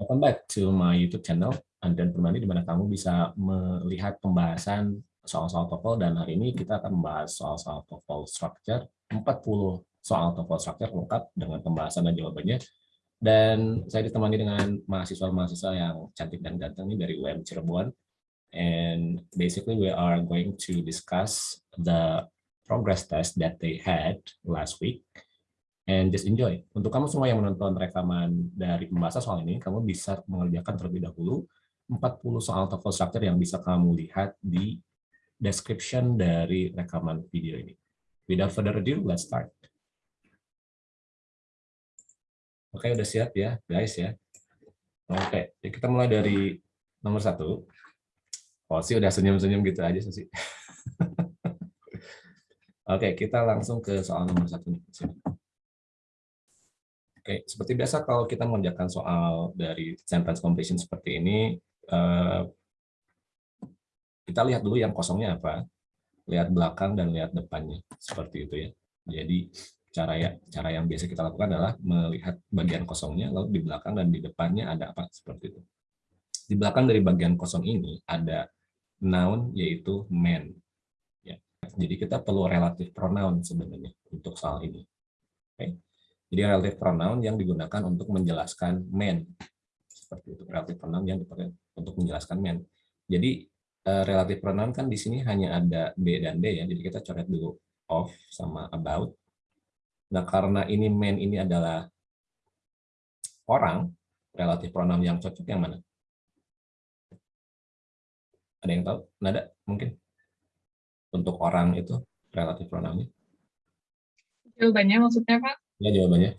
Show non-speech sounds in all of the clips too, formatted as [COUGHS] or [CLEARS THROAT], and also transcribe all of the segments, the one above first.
Welcome back to my YouTube channel, Andrian Permandi, di mana kamu bisa melihat pembahasan soal-soal TOEFL, dan hari ini kita akan membahas soal-soal TOEFL structure, 40 soal TOEFL structure lengkap dengan pembahasan dan jawabannya. Dan saya ditemani dengan mahasiswa-mahasiswa yang cantik dan ganteng ini dari UM Cirebon. And basically we are going to discuss the progress test that they had last week and just enjoy. Untuk kamu semua yang menonton rekaman dari pembahasan soal ini, kamu bisa mengerjakan terlebih dahulu 40 soal TOEFL structure yang bisa kamu lihat di description dari rekaman video ini. Without further ado, let's start. Oke, udah siap ya, guys ya. Oke, kita mulai dari nomor satu. Oh sih udah senyum-senyum gitu aja sih. [LAUGHS] Oke, kita langsung ke soal nomor satu nih. Oke, seperti biasa kalau kita mengerjakan soal dari sentence completion seperti ini, eh, kita lihat dulu yang kosongnya apa, lihat belakang dan lihat depannya, seperti itu ya. Jadi cara ya cara yang biasa kita lakukan adalah melihat bagian kosongnya, lalu di belakang dan di depannya ada apa seperti itu. Di belakang dari bagian kosong ini ada noun yaitu man. Ya. Jadi kita perlu relative pronoun sebenarnya untuk soal ini. Oke. Jadi relative pronoun yang digunakan untuk menjelaskan man. Seperti itu, relative pronoun yang dipakai untuk menjelaskan man. Jadi uh, relative pronoun kan di sini hanya ada B dan D ya, jadi kita coret dulu of sama about. Nah, karena ini man ini adalah orang, relative pronoun yang cocok yang mana? Ada yang tahu? Nada mungkin? Untuk orang itu relative pronounnya? Jawabannya maksudnya Pak? Ya jawabannya.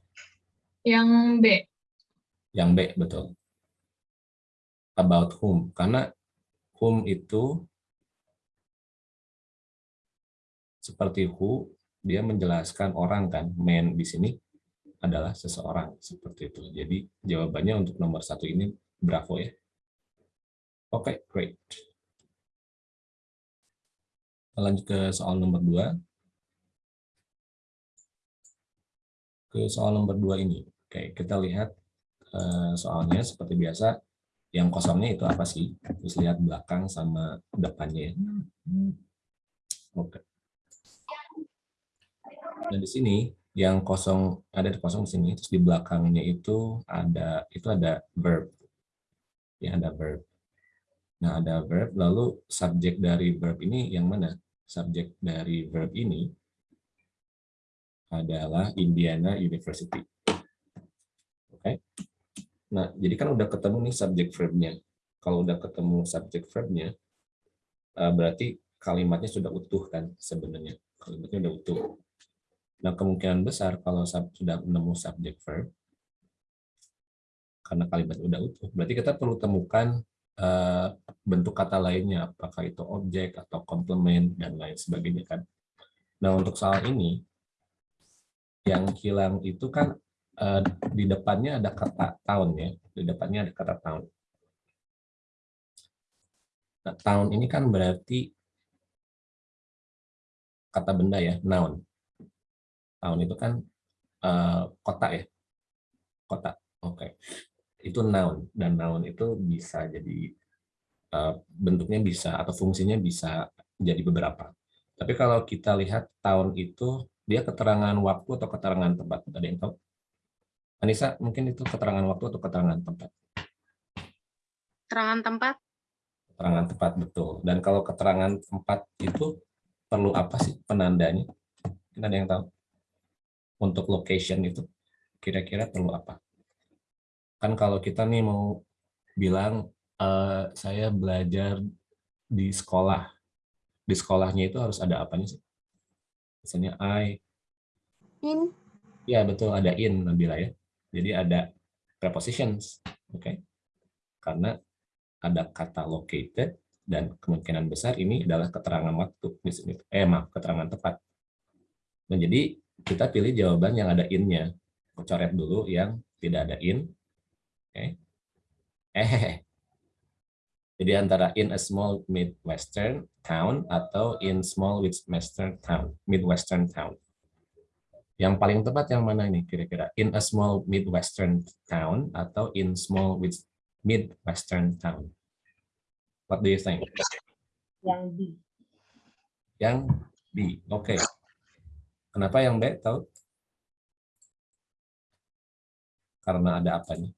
Yang B. Yang B, betul. About whom. Karena whom itu seperti who, dia menjelaskan orang kan. Man di sini adalah seseorang. Seperti itu. Jadi jawabannya untuk nomor satu ini bravo ya. Oke, okay, great. Lanjut ke soal nomor dua. Ke soal nomor dua ini. Oke, kita lihat uh, soalnya seperti biasa. Yang kosongnya itu apa sih? Terus lihat belakang sama depannya. Ya. Oke. Dan di sini yang kosong ada di kosong di sini, terus di belakangnya itu ada itu ada verb. Ya, ada verb. Nah, ada verb, lalu subjek dari verb ini yang mana? Subjek dari verb ini adalah Indiana University. Oke. Okay. Nah, jadi kan udah ketemu nih subject verb-nya. Kalau udah ketemu subject verb-nya, eh, berarti kalimatnya sudah utuh kan sebenarnya. Kalimatnya udah utuh. Nah, kemungkinan besar kalau sudah menemu subject verb, karena kalimat udah utuh, berarti kita perlu temukan uh, bentuk kata lainnya, apakah itu objek atau komplement dan lain sebagainya kan. Nah, untuk soal ini, yang hilang itu kan uh, di depannya ada kata tahun ya, di depannya ada kata tahun. Nah, tahun ini kan berarti kata benda ya, noun. Tahun itu kan uh, kota ya, kota. Oke, okay. itu noun dan noun itu bisa jadi uh, bentuknya bisa atau fungsinya bisa jadi beberapa. Tapi kalau kita lihat tahun itu dia keterangan waktu atau keterangan tempat? Ada yang tahu? Anissa, mungkin itu keterangan waktu atau keterangan tempat? Keterangan tempat. Keterangan tempat, betul. Dan kalau keterangan tempat itu perlu apa sih penandanya? Mungkin ada yang tahu? Untuk location itu kira-kira perlu apa? Kan kalau kita nih mau bilang, uh, saya belajar di sekolah. Di sekolahnya itu harus ada apanya sih? Misalnya I. In. Ya, betul. Ada in, Nabila ya. Jadi ada prepositions. Oke. Okay? Karena ada kata located dan kemungkinan besar ini adalah keterangan waktu. Eh, maaf, keterangan tepat. Nah, jadi kita pilih jawaban yang ada in-nya. Coret dulu yang tidak ada in. Oke. Okay. Eh, jadi antara in a small midwestern town atau in small midwestern town, midwestern town. Yang paling tepat yang mana ini kira-kira? In a small midwestern town atau in small Midwestern town. What do you think? Yang B. Yang B. Oke. Okay. Kenapa yang B tahu? Karena ada apa nih?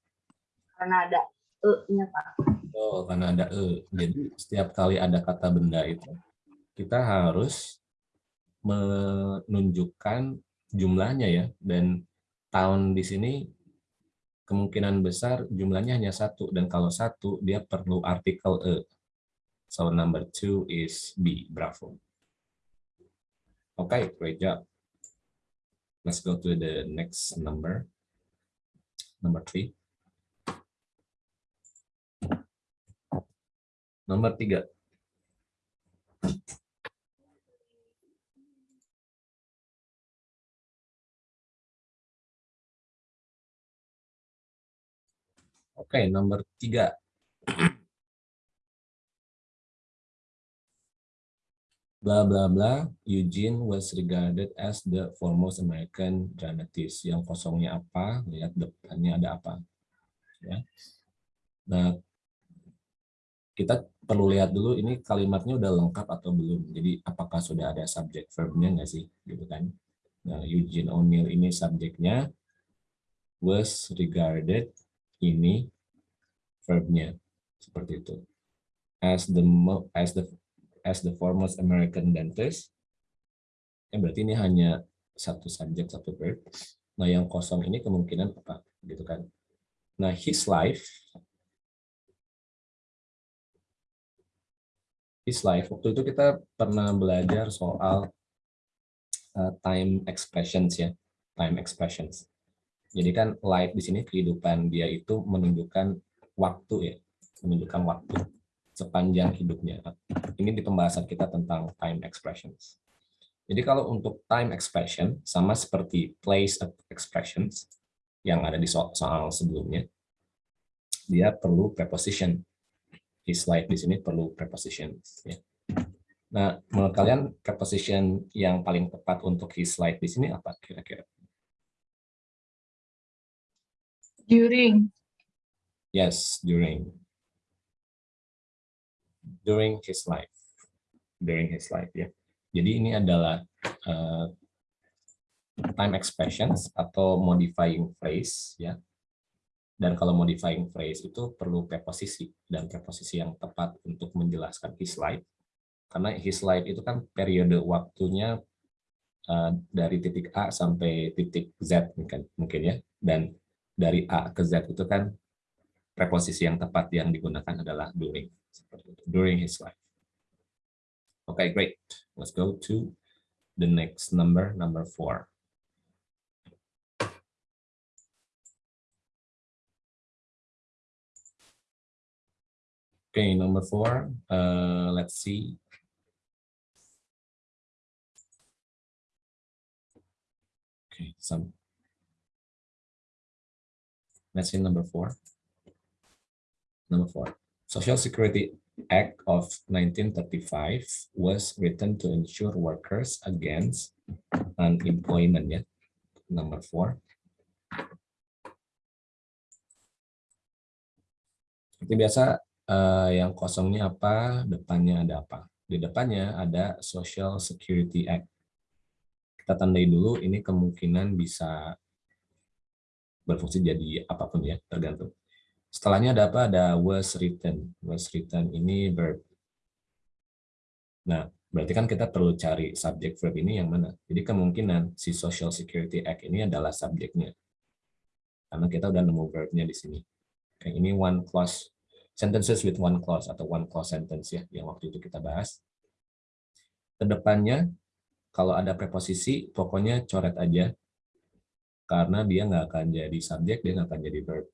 Karena ada E-nya, Pak. Oh, karena ada E. Jadi setiap kali ada kata benda itu, kita harus menunjukkan jumlahnya ya. Dan tahun di sini kemungkinan besar jumlahnya hanya satu. Dan kalau satu, dia perlu artikel E. So number two is B. Bravo. Okay, great job. Let's go to the next number. Number three. Nomor tiga. Oke, okay, nomor tiga. bla bla bla, Eugene was regarded as the foremost American dramatist. Yang kosongnya apa? Lihat depannya ada apa. Ya. Nah, kita perlu lihat dulu ini kalimatnya udah lengkap atau belum. Jadi apakah sudah ada subjek verbnya nggak sih, gitu kan? Nah, Eugene O'Neill ini subjeknya was regarded ini verbnya seperti itu. As the as the as the foremost American dentist. Ya, berarti ini hanya satu subjek, satu verb. Nah, yang kosong ini kemungkinan apa? Gitu kan. Nah, his life his life waktu itu kita pernah belajar soal uh, time expressions ya, time expressions. Jadi kan life di sini kehidupan dia itu menunjukkan waktu ya, menunjukkan waktu sepanjang hidupnya. Ini di pembahasan kita tentang time expressions. Jadi kalau untuk time expression, sama seperti place expressions yang ada di soal, soal sebelumnya, dia perlu preposition. His life di sini perlu preposition. Ya. Nah, menurut kalian preposition yang paling tepat untuk his life di sini apa kira-kira? During. Yes, during during his life. During his life ya. Jadi ini adalah uh, time expressions atau modifying phrase ya. Dan kalau modifying phrase itu perlu preposisi dan preposisi yang tepat untuk menjelaskan his life. Karena his life itu kan periode waktunya uh, dari titik A sampai titik Z mungkin mungkin ya. Dan dari A ke Z itu kan preposisi yang tepat yang digunakan adalah during during his life. Okay, great. Let's go to the next number, number four. Okay, number four, uh, let's see. Okay, some. Let's see number four. Number four. Social Security Act of 1935 was written to ensure workers against unemployment ya. Number four. Seperti biasa, uh, yang kosongnya apa, depannya ada apa. Di depannya ada Social Security Act. Kita tandai dulu, ini kemungkinan bisa berfungsi jadi apa pun ya, tergantung. Setelahnya ada apa? Ada was written. Was written ini verb. Nah, berarti kan kita perlu cari subjek verb ini yang mana. Jadi kemungkinan si Social Security Act ini adalah subjeknya. Karena kita udah nemu verbnya di sini. Kayak ini one clause, sentences with one clause atau one clause sentence ya, yang waktu itu kita bahas. Ke depannya, kalau ada preposisi, pokoknya coret aja. Karena dia nggak akan jadi subjek, dia nggak akan jadi verb.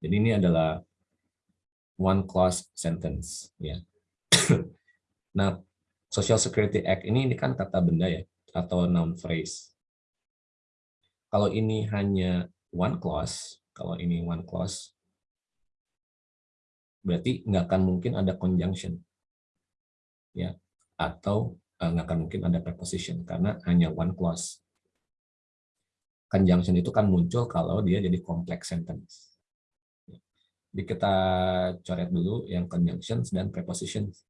Jadi ini adalah one clause sentence ya. [COUGHS] nah, Social Security Act ini ini kan kata benda ya atau noun phrase. Kalau ini hanya one clause, kalau ini one clause berarti nggak akan mungkin ada conjunction. Ya, atau eh, nggak akan mungkin ada preposition karena hanya one clause. Conjunction itu kan muncul kalau dia jadi complex sentence Jadi kita coret dulu yang conjunctions dan prepositions.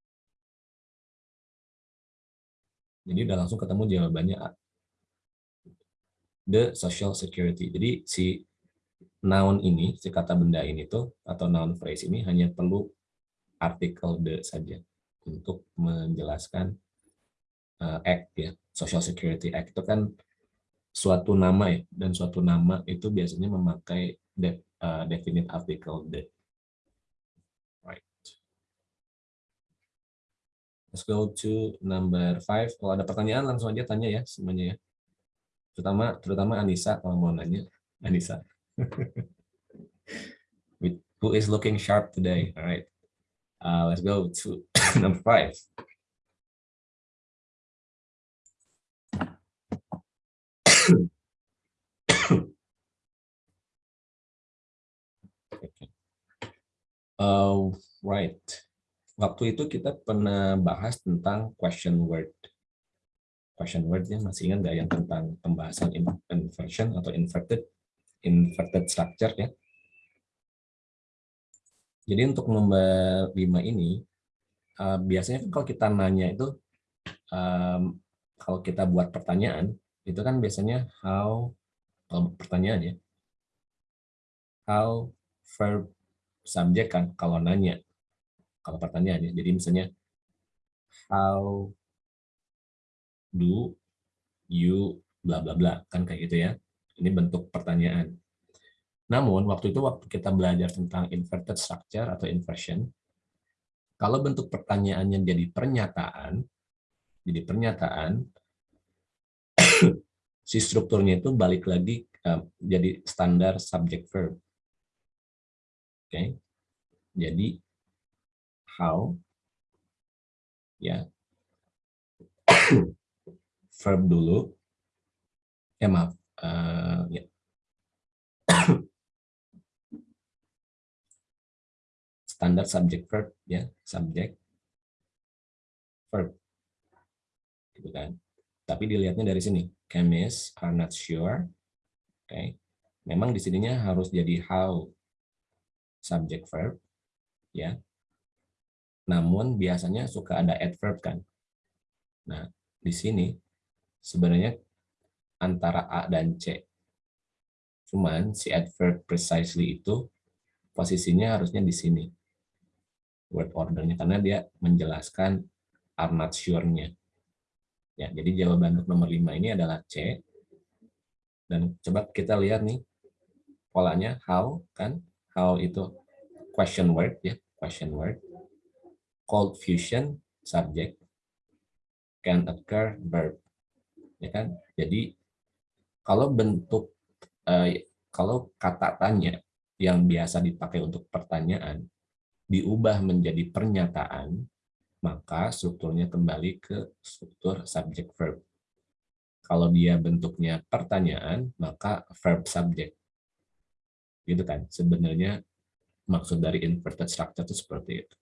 Jadi udah langsung ketemu jawabannya the social security. Jadi si noun ini, si kata benda ini tuh atau noun phrase ini hanya perlu artikel the saja untuk menjelaskan uh, act ya. Social Security Act itu kan suatu nama ya dan suatu nama itu biasanya memakai de, uh, definite article the. Right. Let's go to number five. Kalau ada pertanyaan langsung aja tanya ya semuanya ya. Terutama terutama Anissa kalau mau nanya. Anissa. [LAUGHS] Who is looking sharp today? All right. Uh, let's go to [COUGHS] number five. [COUGHS] uh, right. Waktu itu kita pernah bahas tentang question word. Question wordnya masih ingat nggak yang tentang pembahasan inversion atau inverted inverted structure ya. Jadi untuk nomor 5 ini, uh, biasanya kan kalau kita nanya itu, um, kalau kita buat pertanyaan, itu kan biasanya how, kalau pertanyaan ya, how, verb, subjek kan kalau nanya, kalau pertanyaan ya. Jadi misalnya, how do you bla bla bla kan kayak gitu ya. Ini bentuk pertanyaan. Namun waktu itu waktu kita belajar tentang inverted structure atau inversion, kalau bentuk pertanyaannya jadi pernyataan, jadi pernyataan, [COUGHS] si strukturnya itu balik lagi uh, jadi standar subject verb. Oke, okay. jadi how, ya, [COUGHS] verb dulu, ya maaf, uh, ya. standar subject verb ya. Subject verb. Gitu kan. Tapi dilihatnya dari sini. Chemists are not sure. Oke okay. memang di sininya harus jadi how subject verb ya. Namun biasanya suka ada adverb kan. Nah di sini sebenarnya antara A dan C. Cuman si adverb precisely itu posisinya harusnya di sini. Word ordernya karena dia menjelaskan are not sure-nya. Ya, jadi jawaban untuk nomor 5 ini adalah C. Dan coba kita lihat nih polanya how kan? How itu question word ya, question word. Cold fusion subject can occur verb. Ya kan? Jadi kalau bentuk eh, kalau kata tanya yang biasa dipakai untuk pertanyaan diubah menjadi pernyataan, maka strukturnya kembali ke struktur subject verb. Kalau dia bentuknya pertanyaan, maka verb subject. Gitu kan? Sebenarnya maksud dari inverted structure itu seperti itu.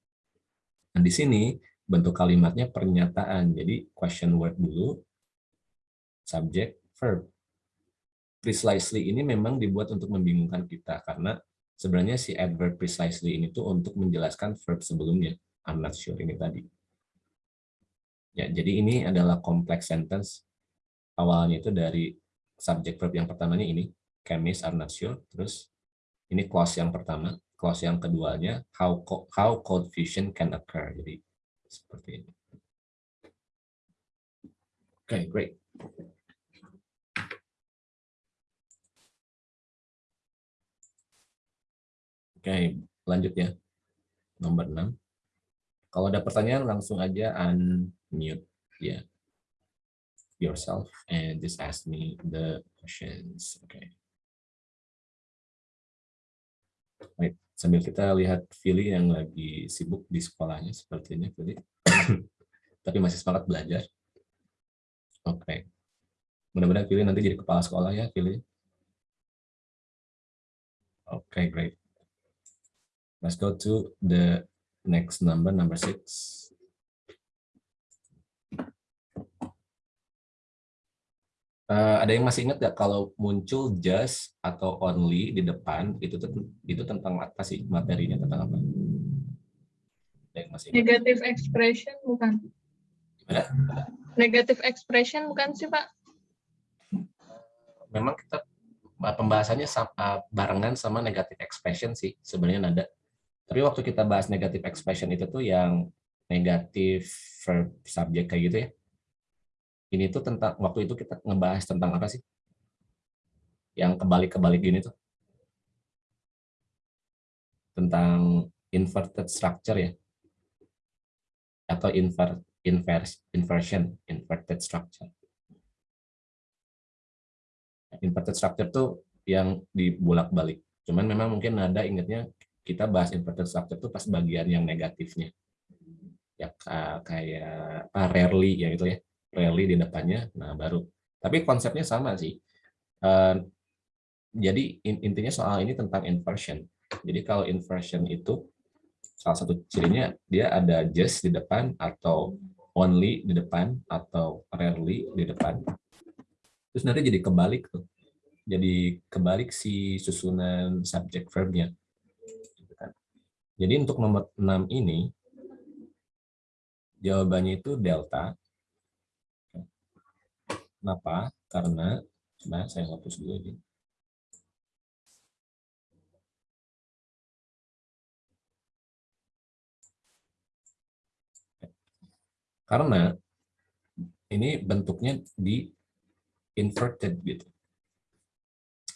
Nah, di sini bentuk kalimatnya pernyataan. Jadi question word dulu, subject, verb precisely ini memang dibuat untuk membingungkan kita karena sebenarnya si adverb precisely ini tuh untuk menjelaskan verb sebelumnya I'm not sure ini tadi. Ya, jadi ini adalah complex sentence. Awalnya itu dari subject verb yang pertamanya ini, chemist are not sure. Terus ini clause yang pertama, clause yang keduanya how how cold fusion can occur. Jadi seperti ini. Oke, okay, great. Oke, lanjut ya. Nomor 6. Kalau ada pertanyaan langsung aja unmute ya yourself and just ask me the questions. Oke. Okay. Baik, sambil kita lihat Philly yang lagi sibuk di sekolahnya sepertinya Philly. [COUGHS] Tapi masih semangat belajar. Oke. Okay. Mudah-mudahan Philly nanti jadi kepala sekolah ya, Philly. Oke, okay, great. Let's go to the next number, number six. Eh, ada yang masih ingat nggak kalau muncul just atau only di depan itu itu tentang apa sih materinya tentang apa? Ada yang masih ingat? Negative expression bukan? Gimana? Negative expression bukan sih Pak? Memang kita pembahasannya sam- eh, barengan sama negative expression sih sebenarnya ada. Tapi waktu kita bahas negative expression itu tuh yang negatif verb subject kayak gitu ya. Ini tuh tentang waktu itu kita ngebahas tentang apa sih? Yang kebalik-kebalik gini tuh. Tentang inverted structure ya. Atau inver, inverse, inversion, inverted structure. Inverted structure tuh yang dibulak-balik. Cuman memang mungkin ada ingatnya kita bahas inverted structure tuh pas bagian yang negatifnya. Ya ka- kayak apa, rarely ya itu ya rally di depannya, nah baru. Tapi konsepnya sama sih. Eh, jadi in- intinya soal ini tentang inversion. Jadi kalau inversion itu salah satu cirinya dia ada just di depan atau only di depan atau rarely di depan. Terus nanti jadi kebalik tuh. Jadi kebalik si susunan subject verbnya. Jadi untuk nomor 6 ini jawabannya itu delta Kenapa? Karena, coba saya hapus dulu ini. Karena ini bentuknya di inverted gitu.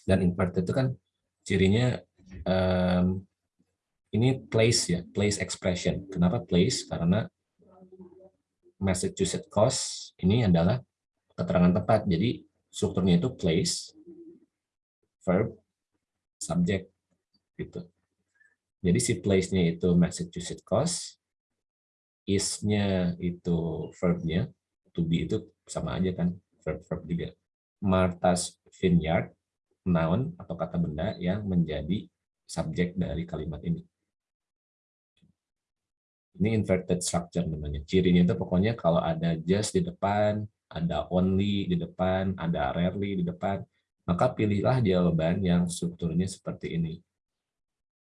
Dan inverted itu kan cirinya em, ini place ya, place expression. Kenapa place? Karena Massachusetts cost ini adalah keterangan tepat. Jadi strukturnya itu place, verb, subject gitu. Jadi si place-nya itu Massachusetts cost, is-nya itu verb-nya, to be itu sama aja kan, verb-verb juga. Martha's Vineyard, noun atau kata benda yang menjadi subjek dari kalimat ini. Ini inverted structure namanya. Cirinya itu pokoknya kalau ada just di depan, ada only di depan, ada rarely di depan, maka pilihlah jawaban yang strukturnya seperti ini.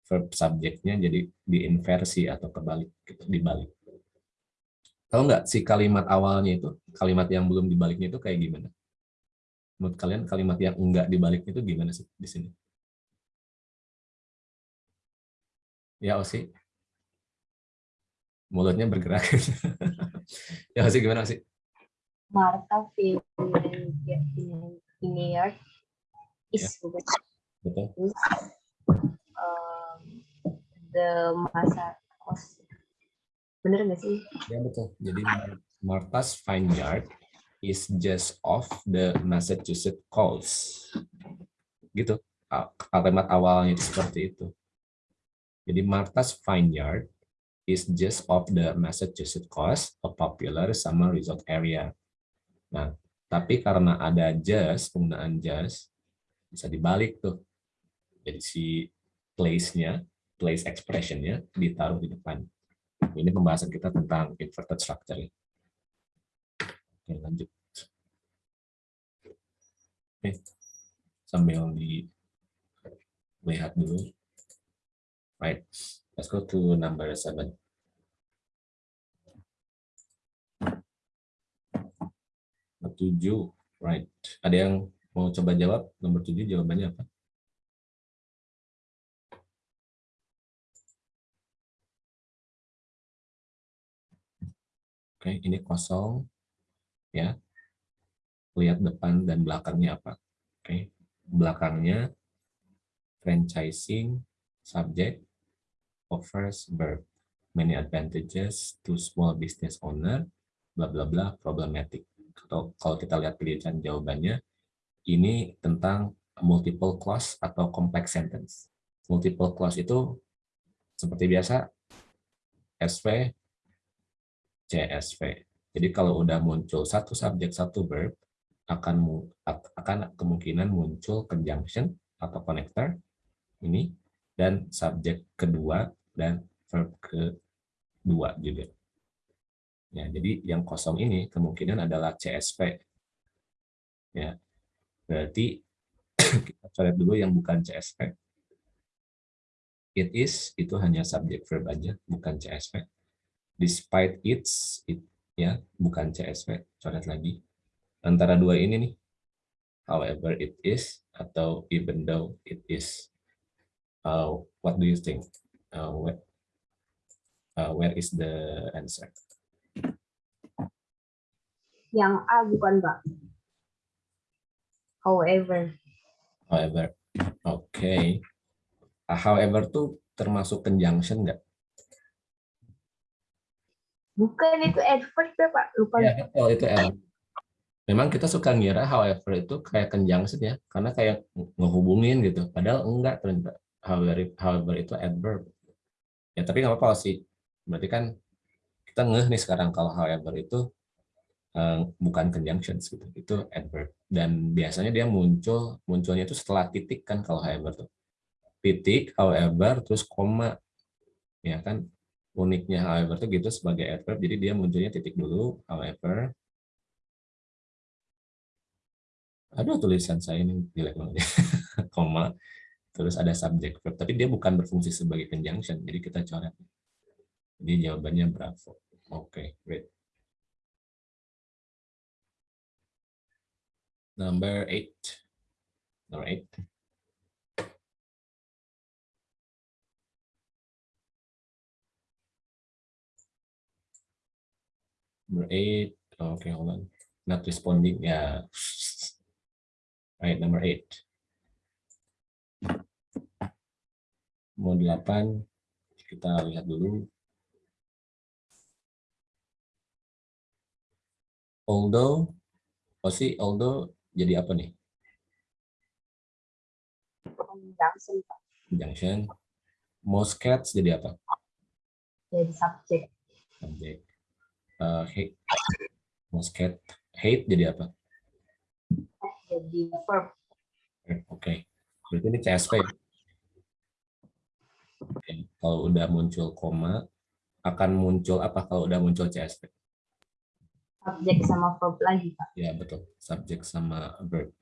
Verb subjeknya jadi diinversi atau kebalik, dibalik. Tahu nggak si kalimat awalnya itu, kalimat yang belum dibaliknya itu kayak gimana? Menurut kalian kalimat yang enggak dibaliknya itu gimana sih di sini? Ya Osi? Mulutnya bergerak. [LAUGHS] ya Osi gimana Osi? Martha Vineyard is bukan Betul. um, the masa kos bener nggak sih Ya betul. Jadi Martha's Vineyard is just off the Massachusetts coast. Gitu. Kalimat awalnya itu seperti itu. Jadi Martha's Vineyard is just off the Massachusetts coast, a popular summer resort area. Nah, tapi karena ada just, penggunaan just, bisa dibalik tuh. Jadi si place-nya, place expression-nya ditaruh di depan. Ini pembahasan kita tentang inverted structure. Oke, lanjut. Oke, sambil dilihat dulu. Right, let's go to number seven. Nomor tujuh, right. Ada yang mau coba jawab? Nomor tujuh jawabannya apa? Oke, ini kosong. Ya. Lihat depan dan belakangnya apa. Oke. Belakangnya franchising subject offers verb many advantages to small business owner bla bla bla problematic. Atau kalau kita lihat pilihan jawabannya ini tentang multiple clause atau complex sentence. Multiple clause itu seperti biasa SV CSV. Jadi kalau udah muncul satu subjek satu verb akan akan kemungkinan muncul conjunction atau connector ini dan subjek kedua dan verb kedua juga. Ya, jadi yang kosong ini kemungkinan adalah CSV. Ya. Berarti [CLEARS THROAT] kita coret dulu yang bukan CSV. It is itu hanya subject verb aja, bukan CSV. Despite its, it, ya bukan CSV. Coret lagi. Antara dua ini nih, however it is atau even though it is. Uh, what do you think? Uh, where, uh, where is the answer? Yang A bukan, Pak. However. However. Oke. Okay. However tuh termasuk conjunction nggak? Bukan itu adverb ya, Pak. Lupa. Ya, betul, itu adverb. Memang kita suka ngira however itu kayak conjunction ya, karena kayak ngehubungin gitu. Padahal enggak ternyata. However, however itu adverb. Ya, tapi nggak apa-apa sih. Berarti kan kita ngeh nih sekarang kalau however itu uh, bukan conjunctions gitu. Itu adverb. Dan biasanya dia muncul munculnya itu setelah titik kan kalau however tuh titik, however, terus koma. Ya kan, uniknya however itu gitu sebagai adverb, jadi dia munculnya titik dulu, however. Aduh, tulisan saya ini jelek banget ya. [LAUGHS] koma, terus ada subject verb, tapi dia bukan berfungsi sebagai conjunction, jadi kita coret. Jadi jawabannya bravo. Oke, okay, great. Number eight. Number eight. Number eight. Okay, hold on. Not responding. Yeah. Right, number eight. Mau delapan, kita lihat dulu. Although, oh sih, although jadi apa nih? Conjunction, Pak. Conjunction. Most cats jadi apa? Jadi subjek. Subjek uh, hate musket hate jadi apa jadi verb oke okay. berarti ini CSV okay. Kalau udah muncul koma akan muncul apa kalau udah muncul CSV subjek sama verb lagi pak. Ya betul. Subjek sama verb.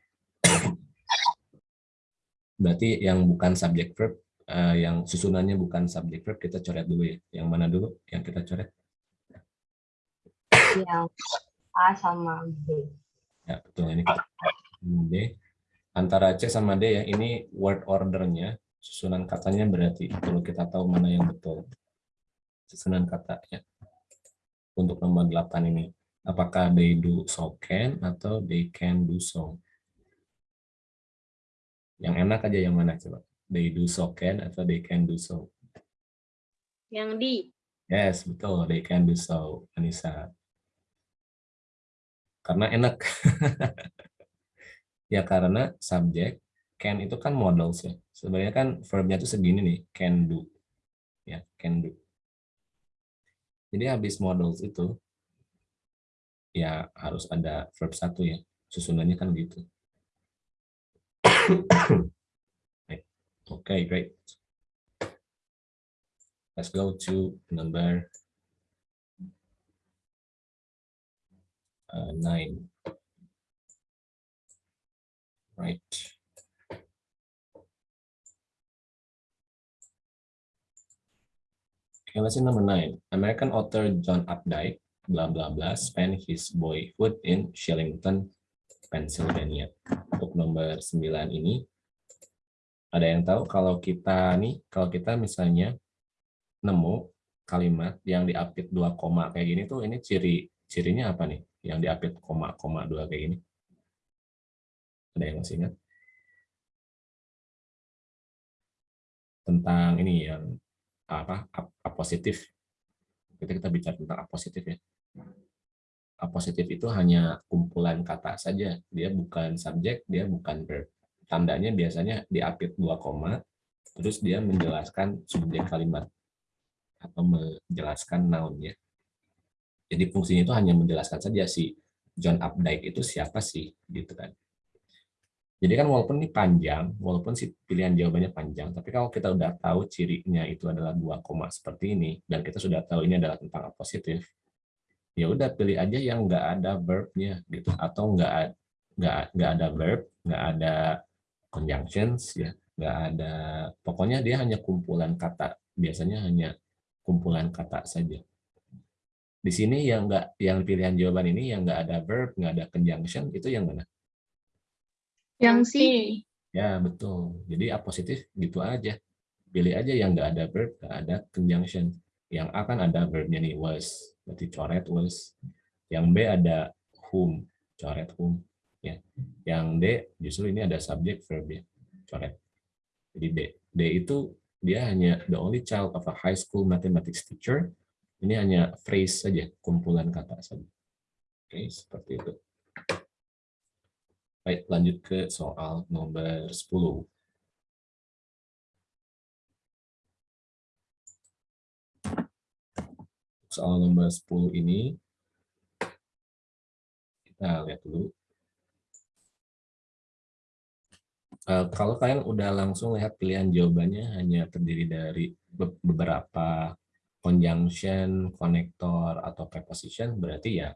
Berarti yang bukan subjek verb uh, yang susunannya bukan subjek verb kita coret dulu ya. Yang mana dulu? Yang kita coret? Yang A sama B. Ya, betul. Ini D. Antara C sama D ya, ini word ordernya, susunan katanya berarti perlu kita tahu mana yang betul. Susunan katanya. Untuk nomor 8 ini. Apakah they do so can atau they can do so? Yang enak aja yang mana coba? They do so can atau they can do so? Yang D. Yes, betul. They can do so, Anissa karena enak. [LAUGHS] ya karena subjek can itu kan models ya. Sebenarnya kan verbnya itu segini nih, can do. Ya, can do. Jadi habis models itu ya harus ada verb satu ya. Susunannya kan gitu. [COUGHS] Oke, okay, great. Let's go to number uh, nine. Right. Okay, let's see number nine. American author John Updike, blah blah blah, spent his boyhood in Shillington, Pennsylvania. Untuk nomor sembilan ini, ada yang tahu kalau kita nih, kalau kita misalnya nemu kalimat yang diapit dua koma kayak gini tuh, ini ciri cirinya apa nih? yang diapit koma-koma dua kayak gini. Ada yang masih ingat? Tentang ini yang apa? A positif. Kita kita bicara tentang A positif ya. A positif itu hanya kumpulan kata saja. Dia bukan subjek, dia bukan verb. Tandanya biasanya diapit dua koma, terus dia menjelaskan subjek kalimat atau menjelaskan noun ya. Jadi fungsinya itu hanya menjelaskan saja si John Updike itu siapa sih gitu kan. Jadi kan walaupun ini panjang, walaupun si pilihan jawabannya panjang, tapi kalau kita udah tahu cirinya itu adalah dua koma seperti ini, dan kita sudah tahu ini adalah tentang positif, ya udah pilih aja yang nggak ada verbnya gitu, atau nggak nggak nggak ada verb, nggak ada conjunctions ya, nggak ada pokoknya dia hanya kumpulan kata. Biasanya hanya kumpulan kata saja. Di sini yang nggak yang pilihan jawaban ini yang nggak ada verb, nggak ada conjunction itu yang mana? Yang C. Ya betul. Jadi A positif gitu aja. Pilih aja yang nggak ada verb, nggak ada conjunction. Yang A kan ada verbnya nih was, berarti coret was. Yang B ada whom, coret whom. Ya. Yang D justru ini ada subject verb ya, coret. Jadi D. D itu dia hanya the only child of a high school mathematics teacher. Ini hanya phrase saja, kumpulan kata saja. Oke, seperti itu. Baik, lanjut ke soal nomor 10. Soal nomor 10 ini, kita lihat dulu. Uh, kalau kalian udah langsung lihat pilihan jawabannya hanya terdiri dari beberapa conjunction, konektor, atau preposition, berarti ya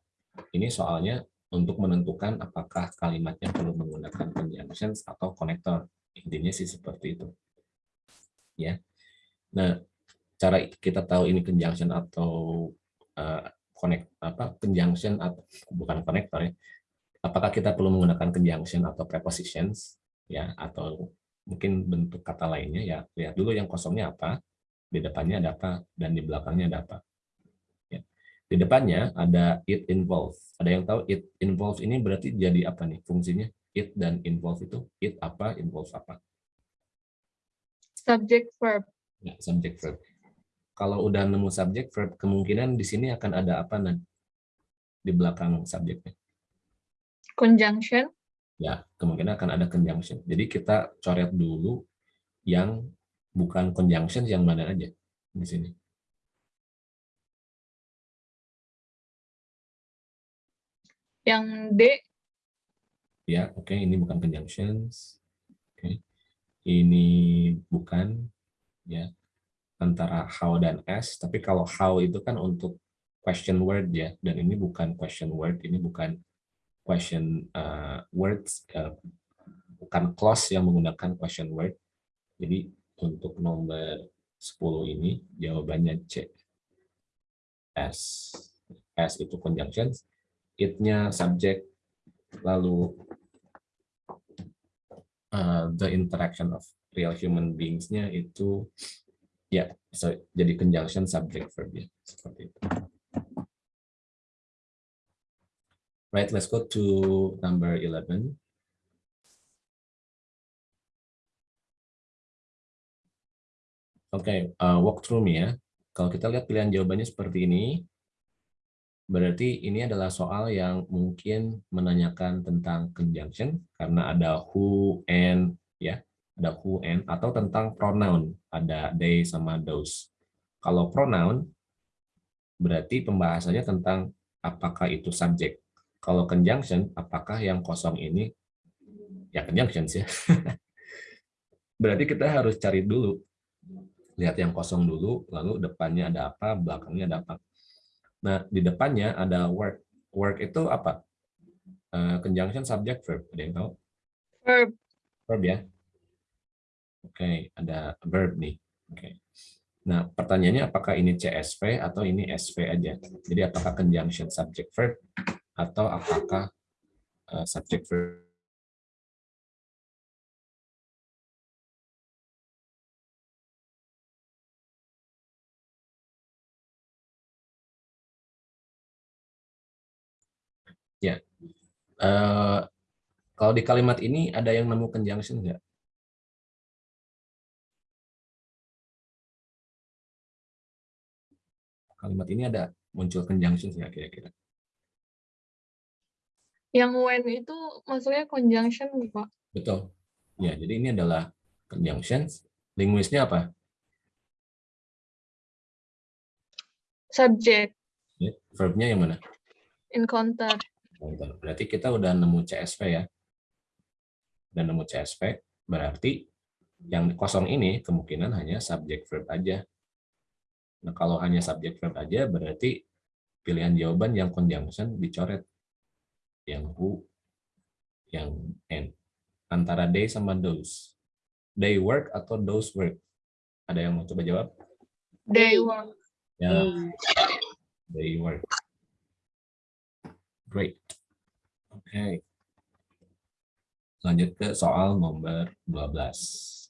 ini soalnya untuk menentukan apakah kalimatnya perlu menggunakan conjunctions atau konektor. Intinya sih seperti itu. Ya. Nah, cara kita tahu ini conjunction atau uh, connect apa conjunction atau bukan konektor ya. Apakah kita perlu menggunakan conjunction atau prepositions ya atau mungkin bentuk kata lainnya ya lihat dulu yang kosongnya apa di depannya ada apa dan di belakangnya ada apa. Di depannya ada it involve. Ada yang tahu it involve ini berarti jadi apa nih fungsinya? It dan involve itu it apa involve apa? Subject verb. Ya, subject verb. Kalau udah nemu subject verb kemungkinan di sini akan ada apa nanti di belakang subjeknya. Conjunction. Ya kemungkinan akan ada conjunction. Jadi kita coret dulu yang bukan conjunction yang mana aja di sini. Yang D. Ya, oke, okay, ini bukan conjunctions. Oke. Okay. Ini bukan ya antara how dan as, tapi kalau how itu kan untuk question word ya, dan ini bukan question word, ini bukan question uh, words uh, bukan clause yang menggunakan question word. Jadi untuk nomor 10 ini jawabannya C. S. S itu conjunctions, it-nya subject, lalu uh, the interaction of real human beings-nya itu ya yeah, so, jadi conjunction subject verb ya seperti itu. Right, let's go to number 11. Oke, okay, uh, walk through me ya. Kalau kita lihat pilihan jawabannya seperti ini, berarti ini adalah soal yang mungkin menanyakan tentang conjunction, karena ada who and, ya, ada who and, atau tentang pronoun, ada they sama those. Kalau pronoun, berarti pembahasannya tentang apakah itu subjek kalau conjunction, apakah yang kosong ini ya conjunction sih. [LAUGHS] Berarti kita harus cari dulu. Lihat yang kosong dulu, lalu depannya ada apa, belakangnya ada apa. Nah, di depannya ada work. Work itu apa? Uh, conjunction subject verb. Ada yang tahu? Verb. Verb ya. Oke, okay, ada verb nih. Oke. Okay. Nah, pertanyaannya apakah ini CSV atau ini SV aja? Jadi apakah conjunction subject verb atau apakah uh, subject verb Ya, uh, kalau di kalimat ini ada yang nemu conjunction nggak? Kalimat ini ada muncul conjunction nggak kira-kira? Yang when itu maksudnya conjunction, Pak? Betul. Ya, jadi ini adalah conjunction. Linguisnya apa? Subject. Ya, verbnya yang mana? Encounter. Berarti kita udah nemu CSV ya. Dan nemu CSV, berarti yang kosong ini kemungkinan hanya subject verb aja. Nah, kalau hanya subject verb aja, berarti pilihan jawaban yang conjunction dicoret yang who, yang N. Antara they sama those. They work atau those work? Ada yang mau coba jawab? They work. Ya, They. they work. Great. Oke. Lanjut ke soal nomor 12.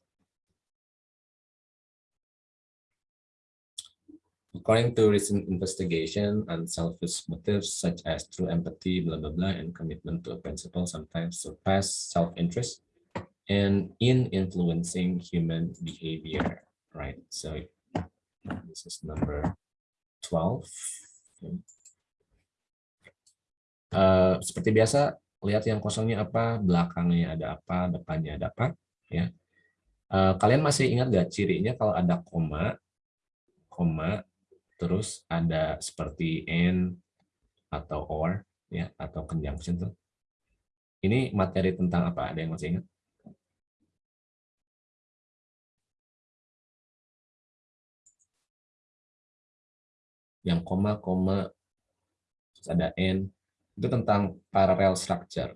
According to recent investigation, unselfish motives such as true empathy, blah, blah, blah, and commitment to a principle sometimes surpass self-interest and in influencing human behavior, right? So this is number 12. Uh, seperti biasa, lihat yang kosongnya apa, belakangnya ada apa, depannya ada apa. ya. Uh, kalian masih ingat nggak cirinya kalau ada koma, koma, terus ada seperti and atau or, ya atau conjunction tuh. Ini materi tentang apa? Ada yang masih ingat? Yang koma, koma, terus ada and, itu tentang parallel structure.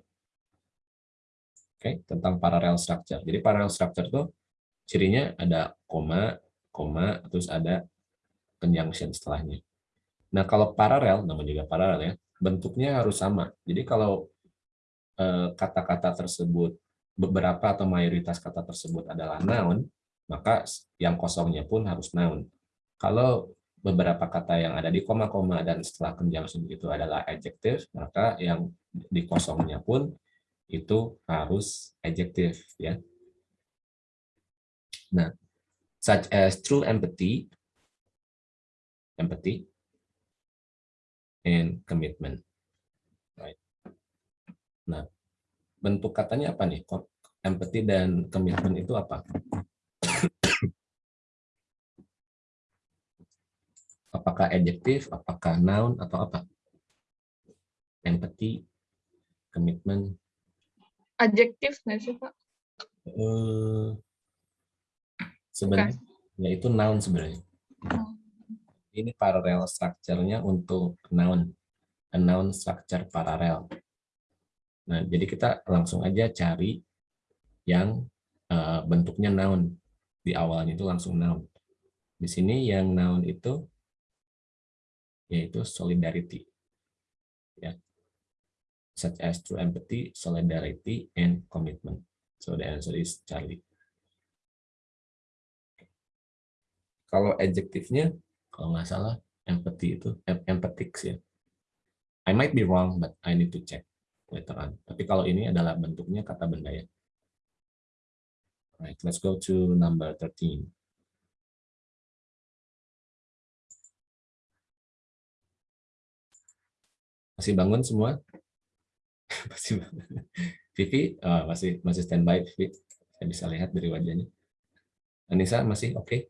Oke, tentang parallel structure. Jadi parallel structure tuh cirinya ada koma, koma, terus ada conjunction setelahnya. Nah, kalau paralel, namanya juga paralel ya, bentuknya harus sama. Jadi kalau eh, kata-kata eh, tersebut, beberapa atau mayoritas kata tersebut adalah noun, maka yang kosongnya pun harus noun. Kalau beberapa kata yang ada di koma-koma dan setelah conjunction itu adalah adjective, maka yang di kosongnya pun itu harus adjective ya. Nah, such as true empathy, empathy and commitment. Right. Nah, bentuk katanya apa nih? Empathy dan commitment itu apa? Apakah adjektif, apakah noun, atau apa? Empathy, commitment. Adjektif nggak sih, Pak? Uh, sebenarnya, ya itu noun sebenarnya. Oh. Ini parallel structure-nya untuk noun. A noun structure parallel. Nah, jadi kita langsung aja cari yang uh, bentuknya noun. Di awalnya itu langsung noun. Di sini yang noun itu yaitu solidarity. Ya. Such as true empathy, solidarity, and commitment. So the answer is Charlie. Kalau adjektifnya, kalau nggak salah, empathy itu empathics ya. I might be wrong, but I need to check later on. Tapi kalau ini adalah bentuknya kata benda ya. Alright, let's go to number 13. Masih bangun semua? [LAUGHS] masih Vivi oh, masih masih standby Vivi. Saya bisa lihat dari wajahnya. Anissa masih oke? Okay?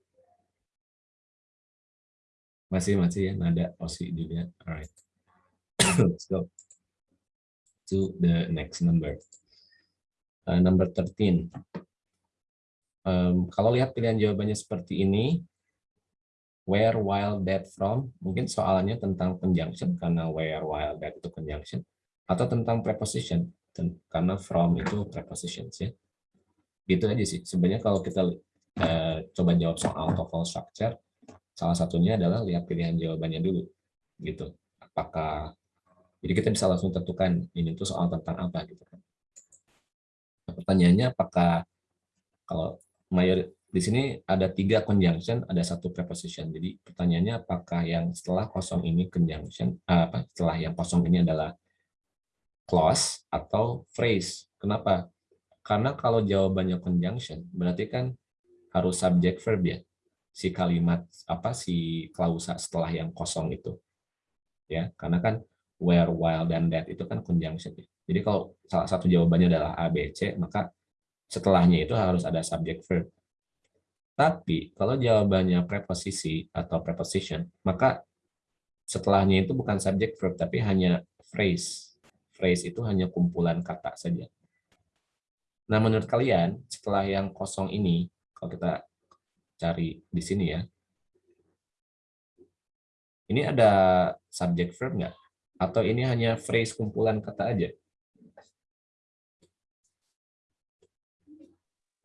Masih masih ya nada Osi juga. Alright. [COUGHS] Let's go to the next number. Uh, number 13. Um, kalau lihat pilihan jawabannya seperti ini, where, while, that, from, mungkin soalnya tentang conjunction, karena where, while, that itu conjunction, atau tentang preposition, karena from itu prepositions ya. Gitu aja sih. Sebenarnya kalau kita uh, coba jawab soal TOEFL structure, salah satunya adalah lihat pilihan jawabannya dulu. gitu. Apakah jadi kita bisa langsung tentukan ini tuh soal tentang apa gitu kan. Nah, pertanyaannya apakah kalau mayor di sini ada tiga conjunction, ada satu preposition. Jadi pertanyaannya apakah yang setelah kosong ini conjunction, eh, apa setelah yang kosong ini adalah clause atau phrase. Kenapa? Karena kalau jawabannya conjunction, berarti kan harus subject verb ya. Si kalimat apa si klausa setelah yang kosong itu. Ya, karena kan where, while, dan that itu kan conjunction. Ya. Jadi kalau salah satu jawabannya adalah A, B, C, maka setelahnya itu harus ada subject verb. Tapi kalau jawabannya preposisi atau preposition, maka setelahnya itu bukan subject verb, tapi hanya phrase. Phrase itu hanya kumpulan kata saja. Nah, menurut kalian, setelah yang kosong ini, kalau kita cari di sini ya, ini ada subject verb nggak? Atau ini hanya phrase kumpulan kata aja?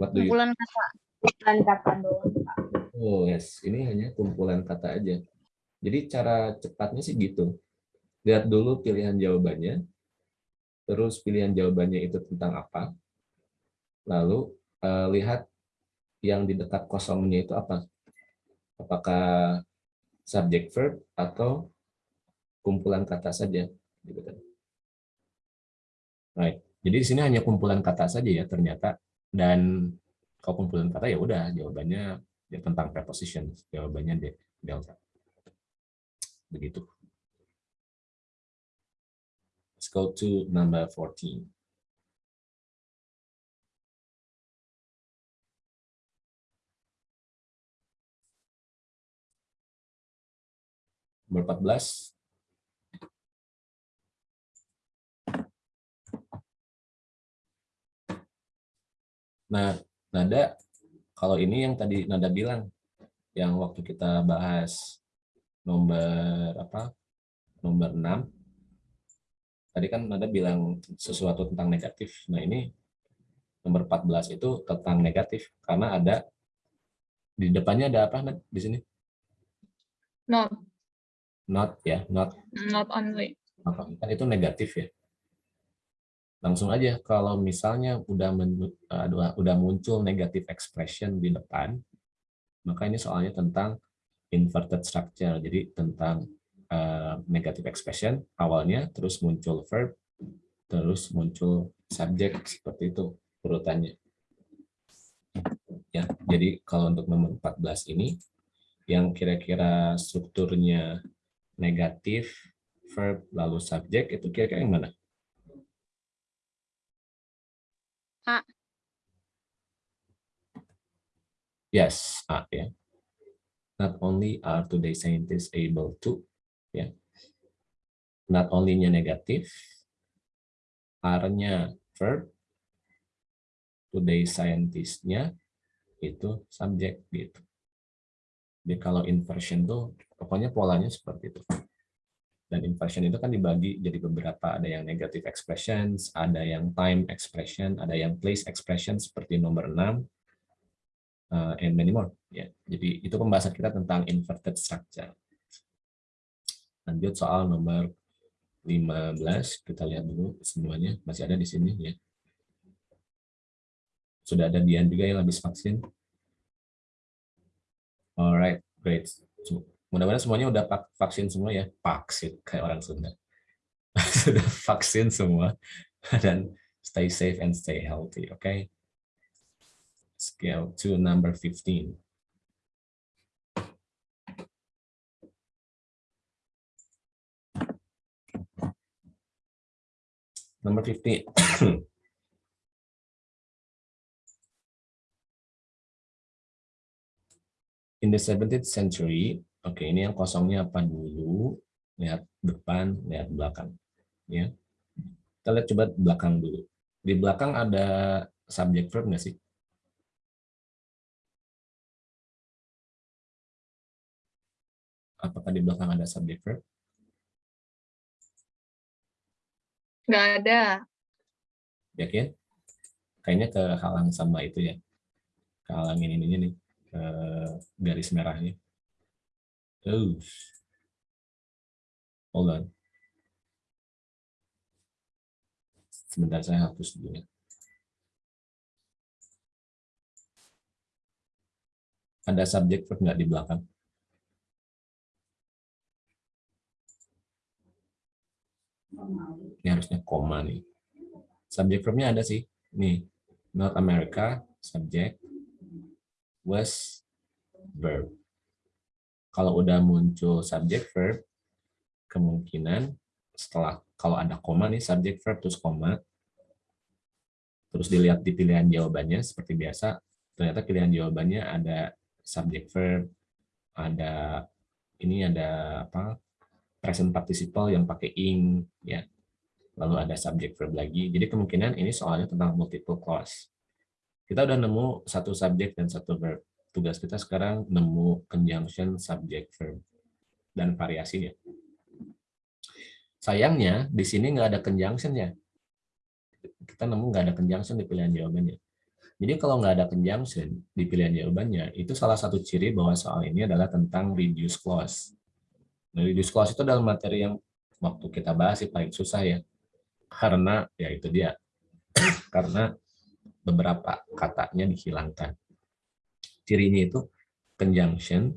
What do Kumpulan kata. Bukan kata doang. Oh yes, ini hanya kumpulan kata aja. Jadi cara cepatnya sih gitu. Lihat dulu pilihan jawabannya, terus pilihan jawabannya itu tentang apa, lalu eh, lihat yang di dekat kosongnya itu apa. Apakah subject verb atau kumpulan kata saja. Gitu kan. Right. Jadi di sini hanya kumpulan kata saja ya ternyata. Dan kalau kumpulan kata ya udah jawabannya ya tentang preposition jawabannya de- delta. Begitu. Let's go to number 14 nomor 14 Nah, nada kalau ini yang tadi Nada bilang, yang waktu kita bahas nomor apa? Nomor 6. Tadi kan Nada bilang sesuatu tentang negatif. Nah, ini nomor 14 itu tentang negatif karena ada di depannya ada apa Nad, di sini? Not, Not ya, not not only. kan itu negatif ya. Langsung aja kalau misalnya udah uh, udah muncul negative expression di depan, maka ini soalnya tentang inverted structure. Jadi tentang uh, negative expression awalnya terus muncul verb, terus muncul subject seperti itu urutannya. Ya, jadi kalau untuk nomor 14 ini yang kira-kira strukturnya negatif, verb lalu subject itu kira-kira yang mana? A. Yes, A ya. Not only are today scientists able to, ya. Not only-nya negatif, are-nya verb, today scientist-nya itu subject gitu. Jadi kalau inversion tuh pokoknya polanya seperti itu. Dan inversion itu kan dibagi jadi beberapa, ada yang negative expressions, ada yang time expression, ada yang place expression seperti nomor 6, uh, and many more. Ya, jadi itu pembahasan kita tentang inverted structure. Lanjut soal nomor 15, kita lihat dulu semuanya masih ada di sini ya. Sudah ada Dian juga yang habis vaksin. Alright, great. Mudah-mudahan semuanya udah vaksin semua ya. Vaksin, kayak orang Sunda. Sudah [LAUGHS] vaksin semua. [LAUGHS] Dan stay safe and stay healthy, okay? Scale to number 15. Number 15. [CLEARS THROAT] In the 17th century, oke ini yang kosongnya apa dulu? Lihat depan, lihat belakang. Ya, kita lihat coba belakang dulu. Di belakang ada subject verb nggak sih? Apakah di belakang ada subject verb? Nggak ada. Yakin? Kayaknya kehalang sama itu ya. Kehalangin ininya nih, ke garis merahnya. Oh. Hold on. Sebentar saya hapus dulu ya. Ada subject verb nggak di belakang? Ini harusnya koma nih. Subject verbnya ada sih. Nih, North America, subject, was verb. Kalau udah muncul subject verb, kemungkinan setelah kalau ada koma nih subject verb terus koma, terus dilihat di pilihan jawabannya seperti biasa, ternyata pilihan jawabannya ada subject verb, ada ini ada apa present participle yang pakai ing ya. Lalu ada subject verb lagi. Jadi kemungkinan ini soalnya tentang multiple clause. Kita udah nemu satu subject dan satu verb tugas kita sekarang nemu conjunction subject verb dan variasinya sayangnya di sini nggak ada conjunction ya kita nemu nggak ada conjunction di pilihan jawabannya Jadi kalau nggak ada conjunction di pilihan jawabannya, itu salah satu ciri bahwa soal ini adalah tentang reduce clause. Nah, reduce clause itu adalah materi yang waktu kita bahas sih paling susah ya. Karena ya itu dia. [CLEARS THROAT] Karena beberapa katanya dihilangkan. Cirinya itu conjunction,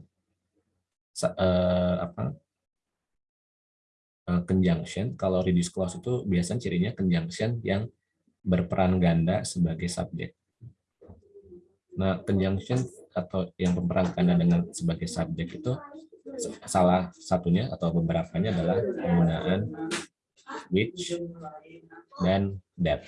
eh, apa, eh, conjunction. Kalau reduce clause itu biasanya cirinya conjunction yang berperan ganda sebagai subjek. Nah, conjunction atau yang berperan ganda dengan sebagai subjek itu salah satunya atau beberapanya adalah penggunaan which dan that.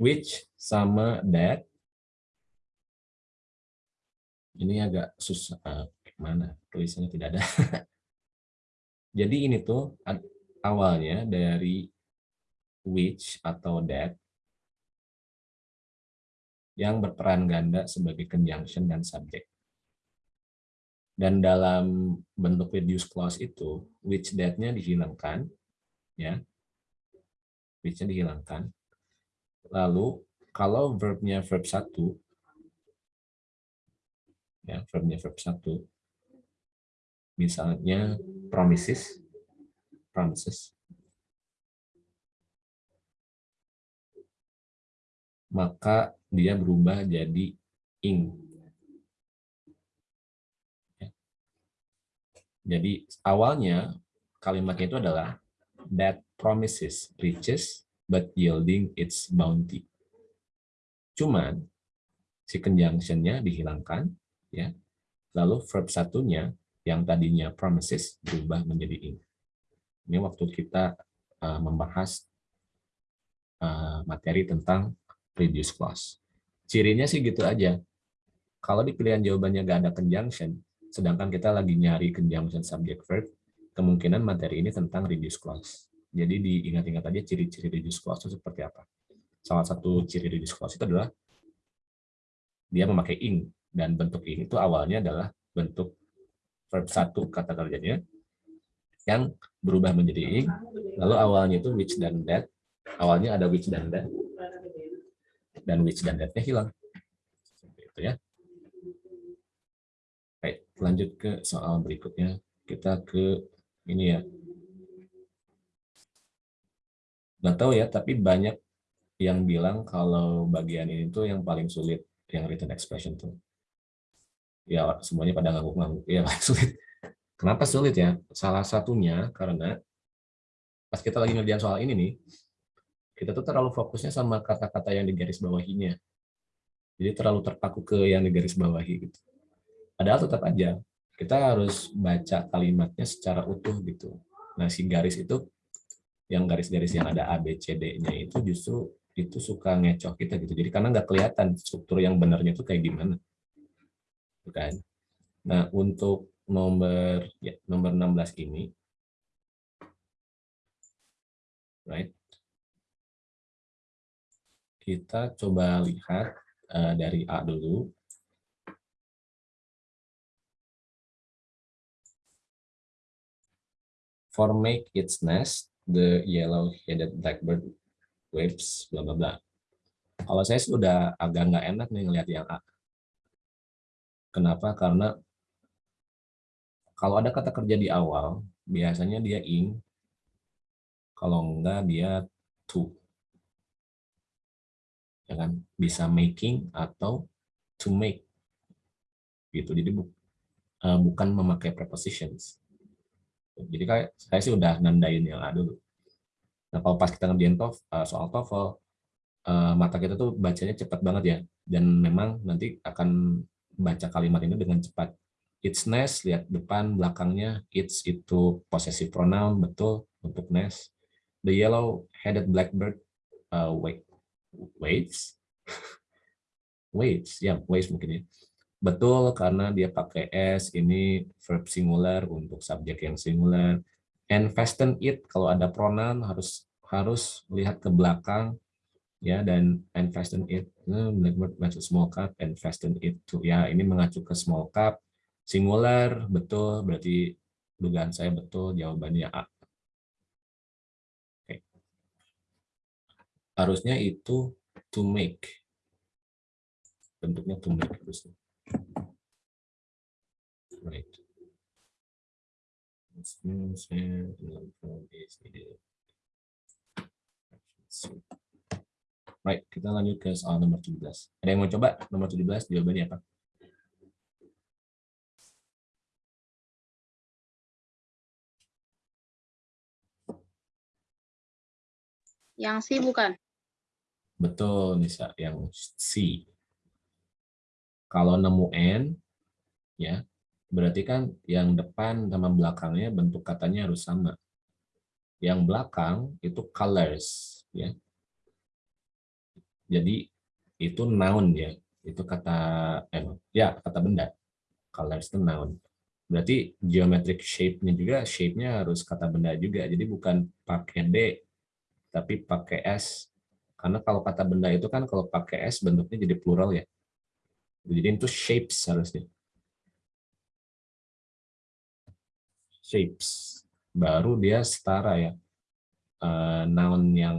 Which sama that. Ini agak susah. Uh, mana tulisannya tidak ada. [LAUGHS] Jadi ini tuh awalnya dari which atau that yang berperan ganda sebagai conjunction dan subjek dan dalam bentuk reduce clause itu which that-nya dihilangkan ya. Which-nya dihilangkan Lalu kalau verbnya verb satu, ya verbnya verb satu, misalnya promises, promises, maka dia berubah jadi ing. Ya. Jadi awalnya kalimatnya itu adalah that promises reaches but yielding its bounty. Cuman si conjunction-nya dihilangkan, ya. Lalu verb satunya yang tadinya promises berubah menjadi in. Ini waktu kita uh, membahas uh, materi tentang reduce clause. Cirinya sih gitu aja. Kalau di pilihan jawabannya nggak ada conjunction, sedangkan kita lagi nyari conjunction subject verb, kemungkinan materi ini tentang reduce clause. Jadi diingat-ingat aja ciri-ciri reduce clause itu seperti apa. Salah satu ciri reduce clause itu adalah dia memakai ing dan bentuk ing itu awalnya adalah bentuk verb satu kata kerjanya yang berubah menjadi ing. Lalu awalnya itu which dan that. Awalnya ada which dan that. Dan which dan that-nya hilang. Seperti itu ya. Baik, lanjut ke soal berikutnya. Kita ke ini ya, nggak tahu ya tapi banyak yang bilang kalau bagian ini tuh yang paling sulit yang written expression tuh. Ya semuanya pada ngangguk-ngangguk. Ya [LAUGHS] paling sulit. Kenapa sulit ya? Salah satunya karena pas kita lagi ngerjain soal ini nih kita tuh terlalu fokusnya sama kata-kata yang di garis bawahinya. Jadi terlalu terpaku ke yang di garis bawahi gitu. Padahal tetap aja kita harus baca kalimatnya secara utuh gitu. Nah si garis itu yang garis-garis yang ada A, B, C, D-nya itu justru itu suka ngecoh kita gitu. Jadi karena nggak kelihatan struktur yang benarnya itu kayak gimana. Bukan. Nah, untuk nomor ya, nomor 16 ini right. Kita coba lihat uh, dari A dulu. For make its nest, the yellow-headed blackbird waves, bla bla bla. Kalau saya sudah agak nggak enak nih ngelihat yang A. Kenapa? Karena kalau ada kata kerja di awal, biasanya dia ing, kalau enggak dia to. Ya kan? Bisa making atau to make. Gitu. Jadi bu, uh, bukan memakai prepositions. Jadi kayak saya sih udah nandain yang A dulu. Nah kalau pas kita ngerjain tof, uh, soal TOEFL, uh, mata kita tuh bacanya cepat banget ya. Dan memang nanti akan baca kalimat ini dengan cepat. It's nice, lihat depan, belakangnya. It's itu possessive pronoun, betul, untuk nice. The yellow-headed blackbird uh, wait, waits. [LAUGHS] waits, ya, yeah, waits mungkin ya Betul, karena dia pakai S, ini verb singular untuk subjek yang singular. and fasten it kalau ada pronoun harus harus lihat ke belakang ya dan and fasten it eh, blackbird small cup and fasten it to ya ini mengacu ke small cup singular betul berarti dugaan saya betul jawabannya A. Oke. Harusnya itu to make. Bentuknya to make harusnya. Right. Right, kita lanjut ke soal nomor 17. Ada yang mau coba nomor 17 jawabannya apa? Yang C bukan? Betul, Nisa, yang C. Kalau nemu N, ya, berarti kan yang depan sama belakangnya bentuk katanya harus sama. Yang belakang itu colors, ya. Jadi itu noun ya, itu kata eh, ya kata benda. Colors itu noun. Berarti geometric shape-nya juga shape-nya harus kata benda juga. Jadi bukan pakai D tapi pakai S. Karena kalau kata benda itu kan kalau pakai S bentuknya jadi plural ya. Jadi itu shapes harusnya. Shapes. Baru dia setara ya. Uh, noun yang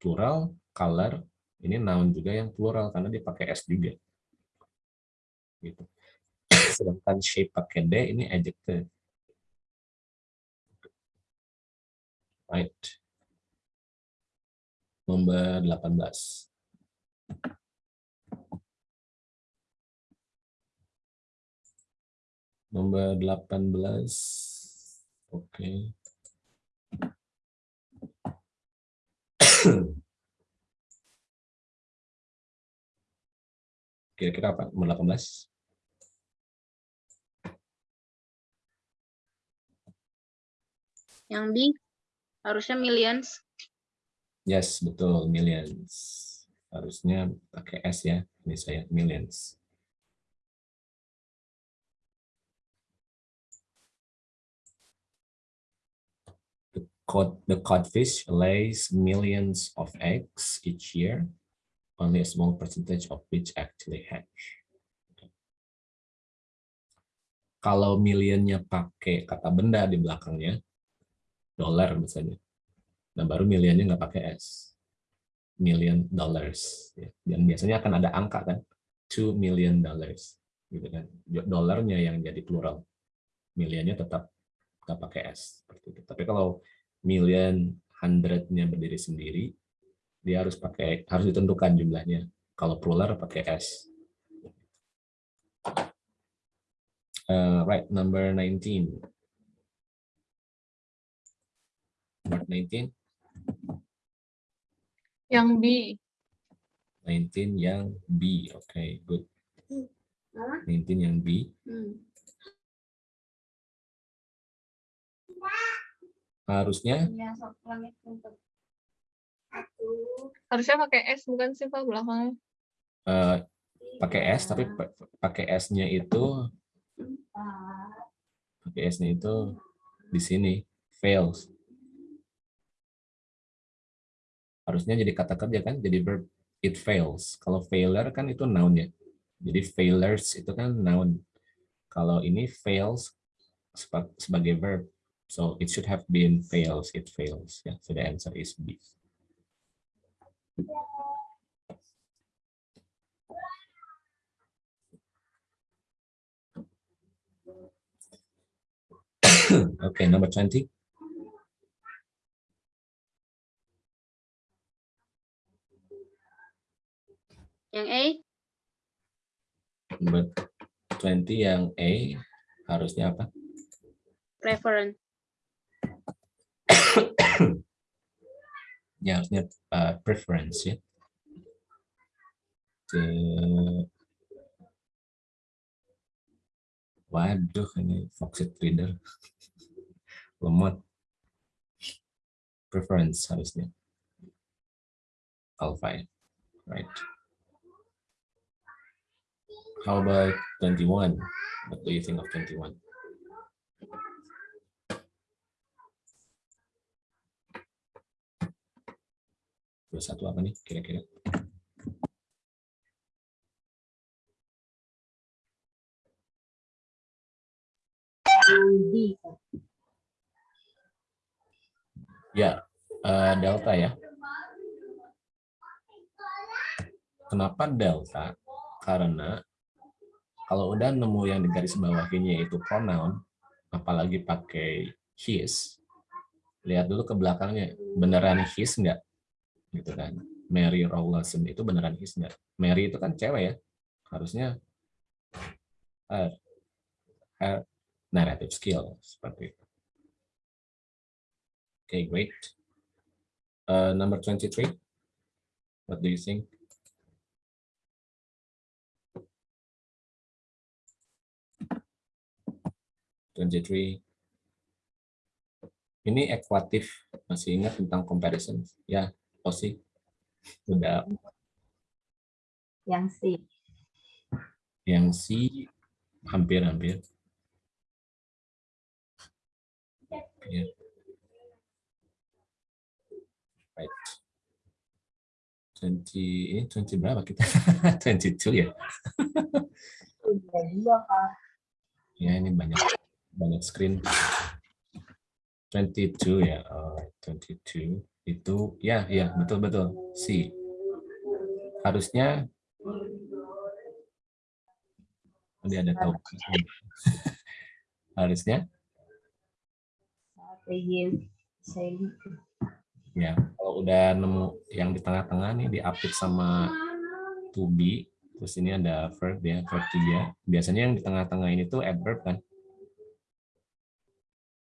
plural, color, ini noun juga yang plural karena dia pakai S juga. Gitu. Sedangkan shape pakai D ini adjective. Right nomor 18. Nomor 18. Oke. [CLEARS THROAT] Kira-kira apa? Nomor 18. Yang B harusnya millions. Yes, betul, millions. Harusnya pakai S ya, ini saya millions. Cod, the codfish lays millions of eggs each year, only a small percentage of which actually hatch. Kalau millionnya pakai kata benda di belakangnya, dolar misalnya, Nah, baru millionnya nggak pakai S. Million dollars. Ya. Dan biasanya akan ada angka kan, 2 million dollars. Gitu kan. Dolarnya yang jadi plural. Millionnya tetap nggak pakai S. Seperti itu. Tapi kalau million, hundred-nya berdiri sendiri, dia harus pakai harus ditentukan jumlahnya. Kalau plural pakai S. Uh, right, number 19. Number 19. Yang B. 19 yang B. Oke, okay, good. 19 yang B. Hmm. Harusnya Iya, Harusnya pakai S bukan sih Pak belakangnya? uh, pakai S tapi pakai S-nya itu pakai S-nya itu di sini fails. harusnya jadi kata kerja kan jadi verb it fails. Kalau failure kan itu noun ya. Jadi failures itu kan noun. Kalau ini fails sebagai verb so it should have been fails it fails yeah, so the answer is B [COUGHS] okay number 20 Yang A? Number 20 yang A harusnya apa? Reference. [COUGHS] harusnya uh, preference ya. The... Waduh ini Foxit Reader lemot. [LAUGHS] Preference harusnya. Alpha, right? How about 21? What do you think of 21? 21 apa nih kira-kira? Ya, eh, delta ya. Kenapa delta? Karena kalau udah nemu yang di garis bawahinya itu pronoun, apalagi pakai his, lihat dulu ke belakangnya, beneran his nggak? Gitu kan. Mary Rawlinson itu beneran his nggak? Mary itu kan cewek ya, harusnya her, her narrative skill seperti itu. Okay, great. Uh, number 23, what do you think? Twenty-three. Ini ekuatif, masih ingat tentang comparison? Ya, Osi. Udah Yang C. yang C hampir-hampir. Right. 20, ini 20 berapa kita? [LAUGHS] 22 ya? Ya, ini banyak banyak screen. 22 ya, oh, 22 itu ya ya betul betul C. Harusnya dia ada tahu. Harusnya gitu. ya kalau udah nemu yang di tengah-tengah nih di update sama to be terus ini ada verb ya verb 3 biasanya yang di tengah-tengah ini tuh adverb kan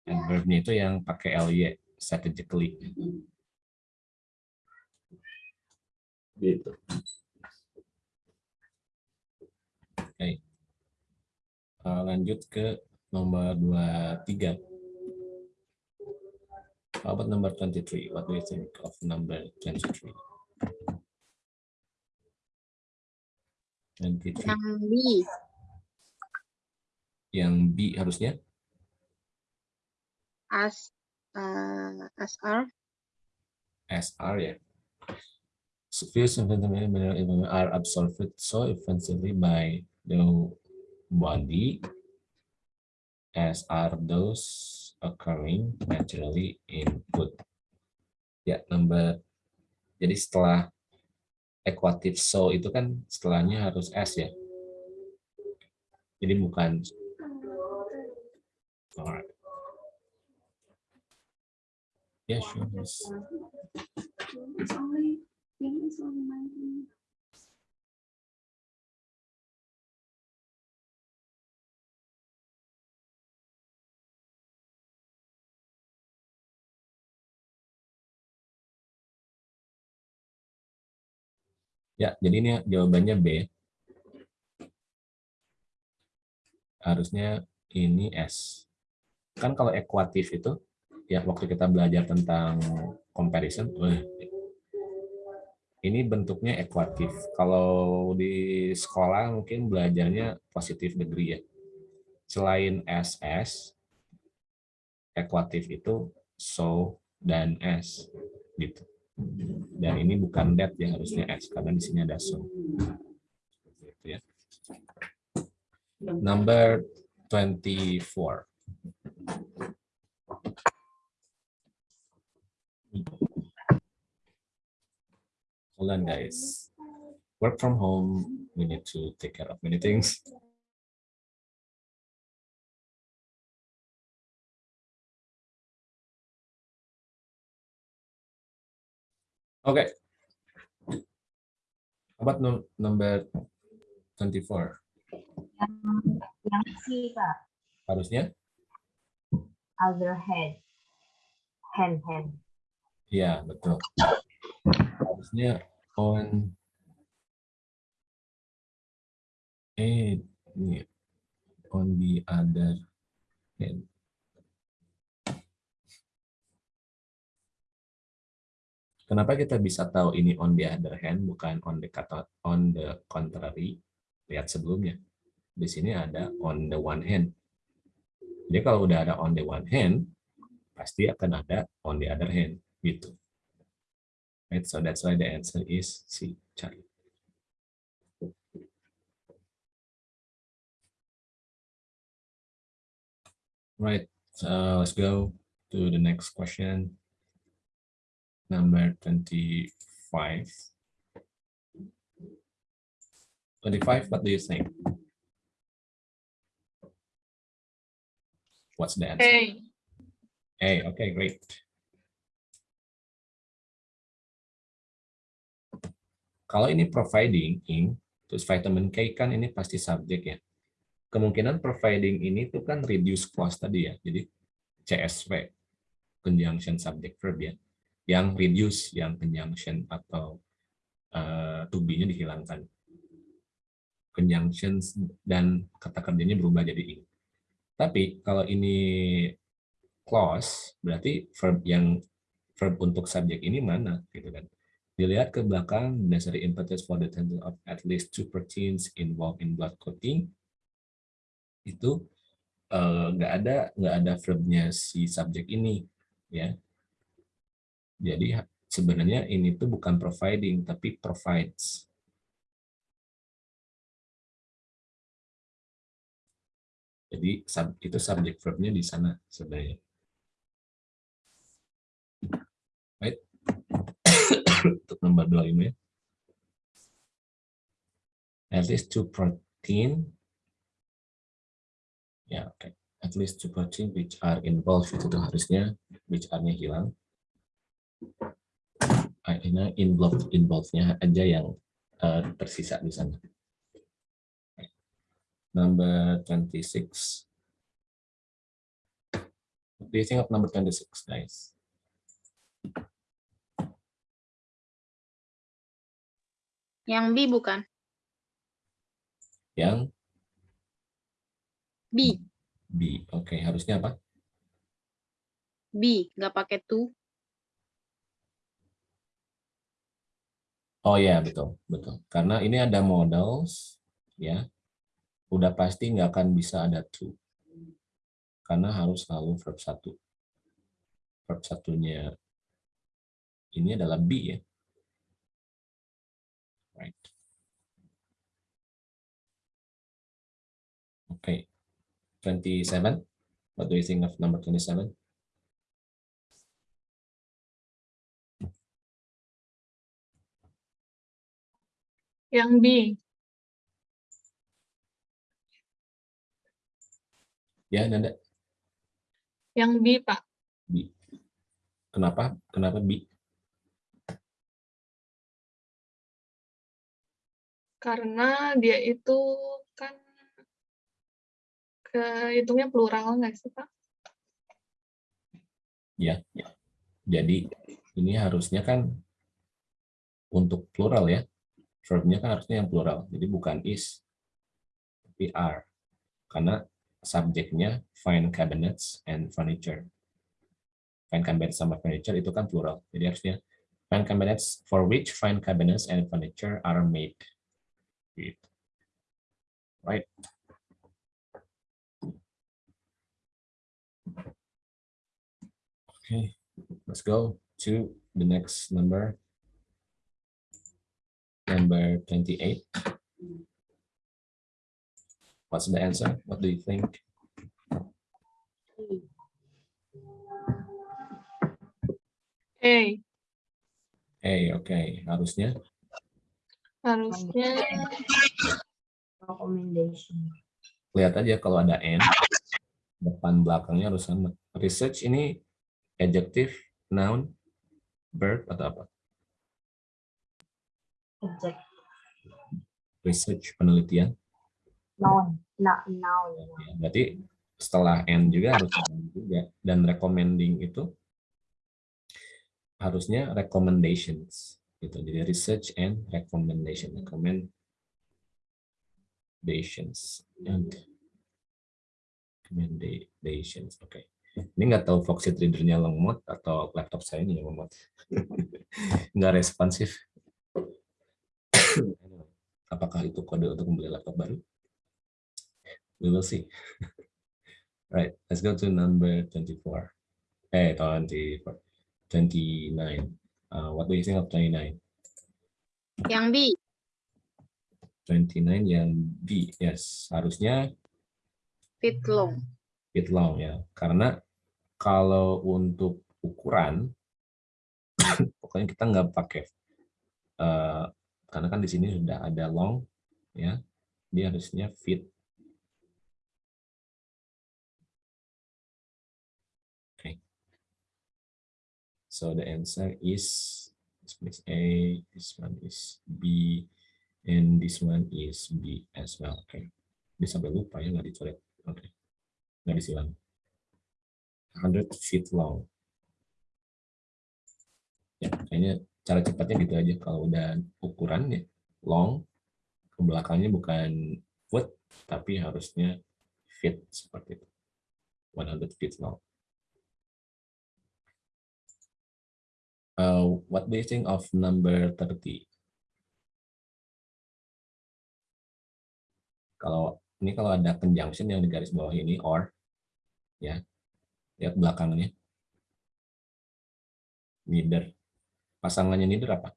adverbnya itu yang pakai ly strategically gitu oke Eh, lanjut ke nomor 23 How about number 23? What do you think of number 23? 23. Yang B. Yang B harusnya As, uh, SR. SR ya. Views are absorbed so effectively by the body as are those occurring naturally input. Ya, number. Jadi setelah equative so itu kan setelahnya harus s ya. Jadi bukan Alright. Yeah, sure. Ya, jadi ini jawabannya B. Harusnya ini S. Kan kalau ekuatif itu, ya waktu kita belajar tentang comparison, wih, ini bentuknya ekuatif. Kalau di sekolah mungkin belajarnya positif degree ya. Selain SS, ekuatif itu so dan S gitu. Dan ini bukan that yang harusnya S karena di sini ada so. Seperti itu ya. Number 24. Hold on guys. Work from home, we need to take care of many things. Okay. How about num- number 24? Yang C, Kak. Harusnya? Other head. Hand, hand. Ya, betul. Harusnya on eh on the other hand. Kenapa kita bisa tahu ini on the other hand bukan on the on the contrary? Lihat sebelumnya. Di sini ada on the one hand. Jadi kalau udah ada on the one hand, pasti akan ada on the other hand gitu. Right, so that's why the answer is C, Charlie. Right, so let's go to the next question. Number 25. 25, what do you think? What's the answer? A. A, okay, great. Kalau ini providing ing, terus vitamin K kan ini pasti subjek ya. Kemungkinan providing ini tuh kan reduce clause tadi ya. Jadi CSV, conjunction subject verb ya. Yang reduce, yang conjunction atau uh, to be-nya dihilangkan. Conjunctions dan kata kerjanya berubah jadi ing. Tapi kalau ini clause, berarti verb yang verb untuk subjek ini mana gitu kan. Dilihat ke belakang, necessary impetus for the tense of at least two proteins involved in blood clotting itu nggak uh, ada nggak ada verbnya si subjek ini ya. Jadi sebenarnya ini tuh bukan providing tapi provides. Jadi itu subjek verbnya di sana sebenarnya. Untuk nomor 25 ya. At least two protein. Ya, oke. Okay. At least two protein which are involved itu tuh harusnya which are-nya hilang. Akhirnya involved involved-nya aja yang uh, tersisa di sana. Number 26. What do you think of number 26, guys? Yang B bukan? Yang B. B. Oke, okay. harusnya apa? B, nggak pakai to. Oh ya, betul, betul. Karena ini ada models, ya, udah pasti nggak akan bisa ada to. Karena harus selalu verb satu. Verb satunya ini adalah B ya. Right. Okay. 27. What do you think of number 27? Yang B. Ya, Nanda. Yang B, Pak. B. Kenapa? Kenapa B? Karena dia itu kan kehitungnya plural nggak sih, Pak? Ya, ya. Jadi ini harusnya kan untuk plural ya. Verbnya kan harusnya yang plural. Jadi bukan is, tapi are. Karena subjeknya find cabinets and furniture. Find cabinets sama furniture itu kan plural. Jadi harusnya find cabinets for which find cabinets and furniture are made. Right. Okay, let's go to the next number. Number 28. What's the answer? What do you think? A. A. Okay. Harusnya? Harusnya. Recommendation. Lihat aja kalau ada N, depan belakangnya harus sama. Research ini adjective, noun, verb, atau apa? Adjective. Research, penelitian. Noun. Nah, noun. Ya, berarti setelah N juga harus ada juga. Dan recommending itu harusnya recommendations. Gitu. Jadi research and recommendation. Recommendations. And recommendations. Oke. Okay. Ini nggak tahu Foxit readernya lemot atau laptop saya ini yang lemot. [LAUGHS] nggak responsif. [COUGHS] Apakah itu kode untuk membeli laptop baru? We will see. [LAUGHS] right, let's go to number 24. Eh, 24. 29. Uh, what do you think of 29? Yang B. 29 yang B, yes. Harusnya Fit long. fit long ya. Karena kalau untuk ukuran, [COUGHS] pokoknya kita nggak pakai, eh, karena kan di sini sudah ada long, ya, dia harusnya fit. So the answer is this one is A, this one is B, and this one is B as well. Oke. Dia sampai lupa ya nggak dicoret. Oke. Nggak disilang. 100 feet long. Ya, kayaknya cara cepatnya gitu aja. Kalau udah ukuran ya, long, ke belakangnya bukan foot, tapi harusnya feet seperti itu. 100 feet long. What do you think of number 30? Kalau ini kalau ada conjunction yang di garis bawah ini or ya lihat belakangnya neither. Pasangannya neither apa?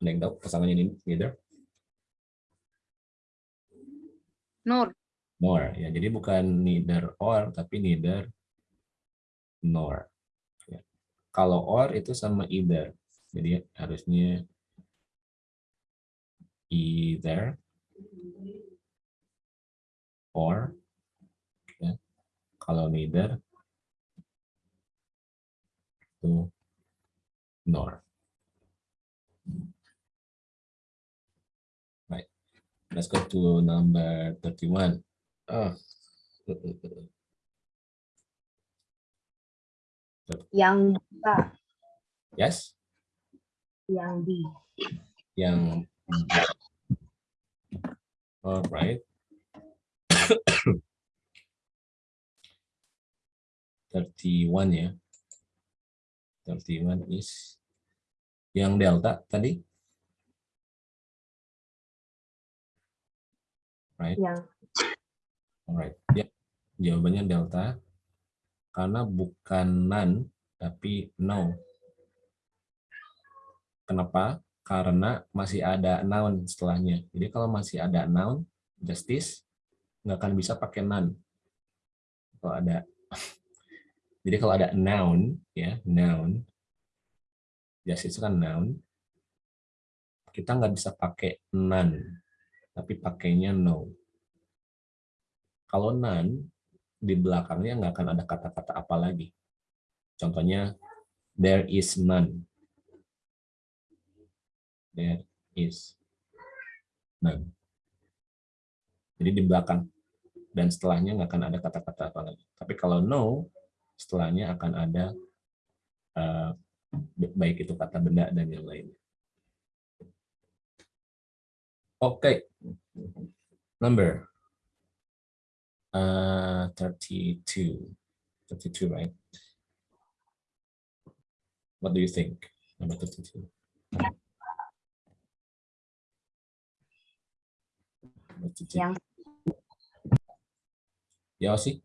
Ada yang tahu pasangannya ini neither? Nor. nor ya jadi bukan neither or tapi neither nor. Ya. kalau or itu sama either. Jadi harusnya either or ya. kalau neither itu nor. Right let's go to number 31 oh Yang Pak. yes Yang D. yang alright [COUGHS] Thirty-one ya. Thirty-one is yang delta tadi, right? Yang Alright. Ya, jawabannya delta karena bukan none tapi no. Kenapa? Karena masih ada noun setelahnya. Jadi kalau masih ada noun, justice nggak akan bisa pakai none. Kalau ada [LAUGHS] jadi kalau ada noun ya, noun justice kan noun. Kita nggak bisa pakai none, tapi pakainya no. Kalau none, di belakangnya nggak akan ada kata-kata apa lagi. Contohnya, there is none. There is none. Jadi di belakang. Dan setelahnya nggak akan ada kata-kata apa lagi. Tapi kalau no, setelahnya akan ada uh, baik itu kata benda dan yang lainnya. Oke. Okay. Number Uh, 32. 32, right? What do you think? Number 32. Number 32. Yang Ya sih,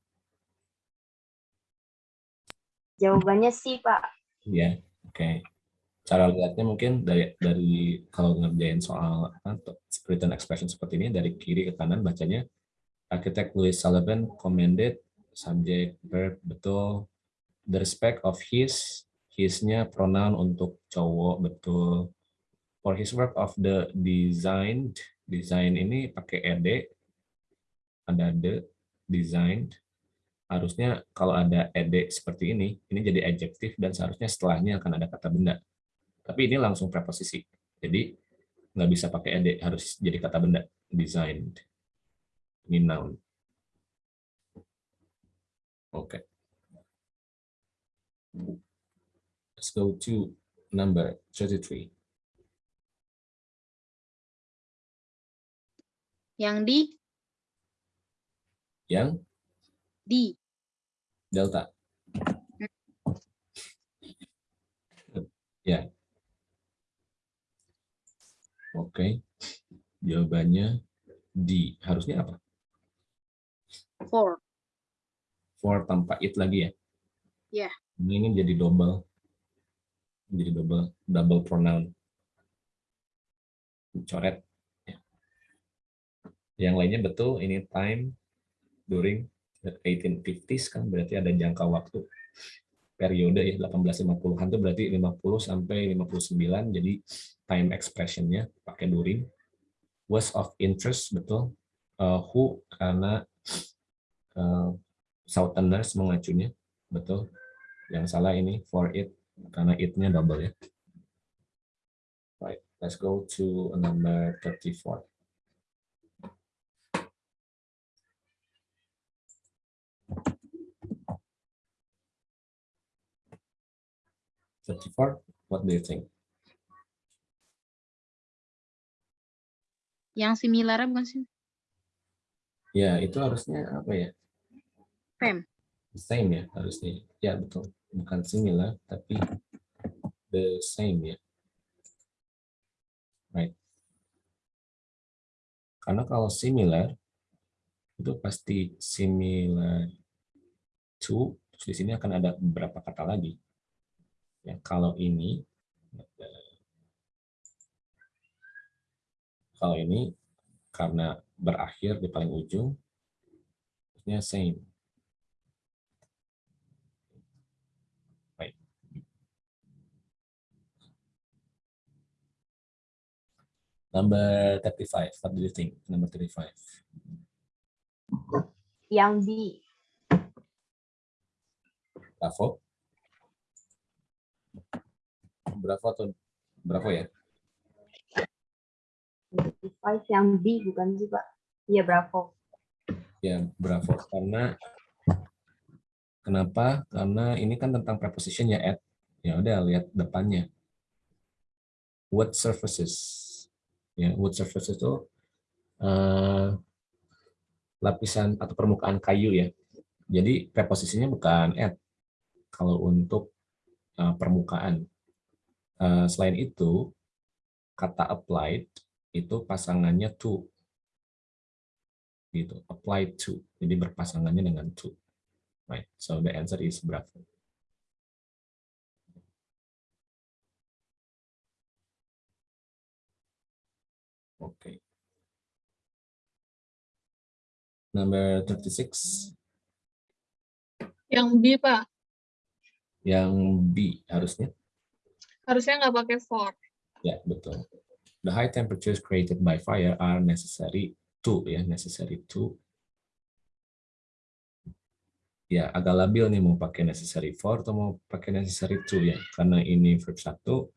jawabannya sih, Pak. ya, oke. Cara lihatnya mungkin dari dari kalau ngerjain soal apa, written expression seperti ini dari kiri ke kanan bacanya Architect Louis Sullivan commended subject verb betul. The respect of his his-nya pronoun untuk cowok betul. For his work of the designed design ini pakai ed. Ada the designed. Harusnya kalau ada ed seperti ini ini jadi adjektif dan seharusnya setelahnya akan ada kata benda. Tapi ini langsung preposisi. Jadi nggak bisa pakai ed harus jadi kata benda. Designed ini noun. Okay. Let's go to number 33. Yang D. Yang D. delta. Ya. Oke. Jawabannya D. Harusnya apa? For. For tanpa it lagi ya. Ya. Ini jadi double. Jadi double double pronoun. Coret. Ya. Yang lainnya betul, ini time, during, 1850s kan berarti ada jangka waktu periode ya 1850-an itu berarti 50 sampai 59 jadi time expressionnya pakai during was of interest betul uh, who karena uh, southerners mengacunya betul. Yang salah ini for it karena it-nya double ya. Right let's go to number 34 34 what do you think? Yang similar bukan sih? ya itu harusnya apa ya Fem. same ya harusnya. Ya betul. Bukan similar tapi the same ya. Right. Karena kalau similar itu pasti similar to terus di sini akan ada beberapa kata lagi. Ya kalau ini kalau ini karena berakhir di paling ujung artinya same baik number 35 what do you think number 35 Yang B. Bravo. Bravo atau Bravo ya? Five yang B bukan sih Pak? Iya Bravo. Ya, Bravo. Karena kenapa? Karena ini kan tentang preposition ya, at. Ya udah lihat depannya. Wood surfaces. Ya, wood surfaces itu eh, lapisan atau permukaan kayu ya. Jadi preposisinya bukan at. Kalau untuk eh, permukaan. Eh, selain itu, kata applied itu pasangannya to. Gitu, applied to. Jadi berpasangannya dengan to. Right. So the answer is bravo. Number 36. Yang B, Pak. Yang B harusnya. Harusnya nggak pakai for. Ya, betul. The high temperatures created by fire are necessary to, ya, necessary to. Ya, agak labil nih mau pakai necessary for atau mau pakai necessary to ya. Karena ini verb satu,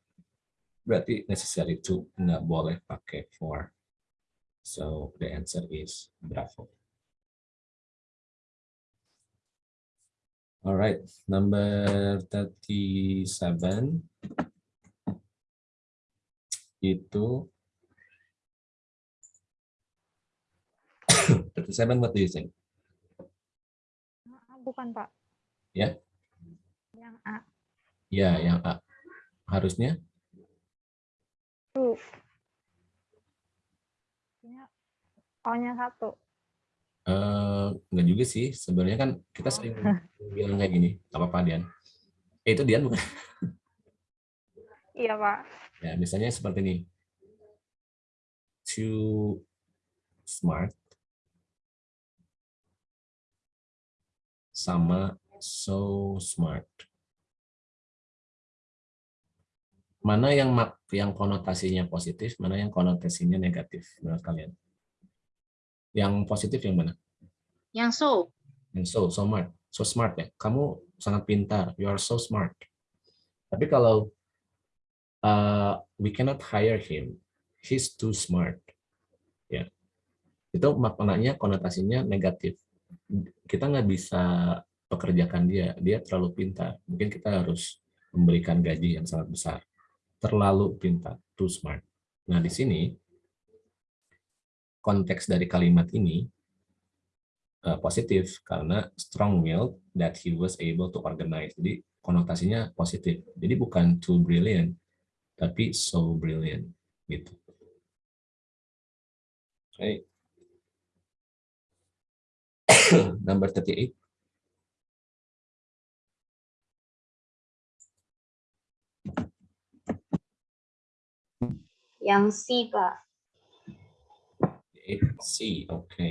berarti necessary to, nggak boleh pakai for. So, the answer is bravo. All right, number 37 itu [COUGHS] 37 what do you think? Bukan, Pak. Ya. Yang A. Ya, yang A. Harusnya Tuh. Ini O-nya satu. Eh enggak juga sih. Sebenarnya kan kita sering bilang kayak gini. Apa apa Dian? Eh, itu Dian bukan? [LAUGHS] Iya, Pak. Ya, misalnya seperti ini. Too smart sama so smart. Mana yang yang konotasinya positif, mana yang konotasinya negatif menurut kalian? Yang positif yang mana? Yang so. Yang so, so smart, so smart ya. Kamu sangat pintar, you are so smart. Tapi kalau uh, we cannot hire him, he's too smart. Ya, itu maknanya konotasinya negatif. Kita nggak bisa pekerjakan dia, dia terlalu pintar. Mungkin kita harus memberikan gaji yang sangat besar. Terlalu pintar, too smart. Nah di sini konteks dari kalimat ini uh, positif karena strong will that he was able to organize. Jadi konotasinya positif. Jadi bukan too brilliant, tapi so brilliant gitu. Okay. [COUGHS] Number 38. Yang C, Pak. C, oke.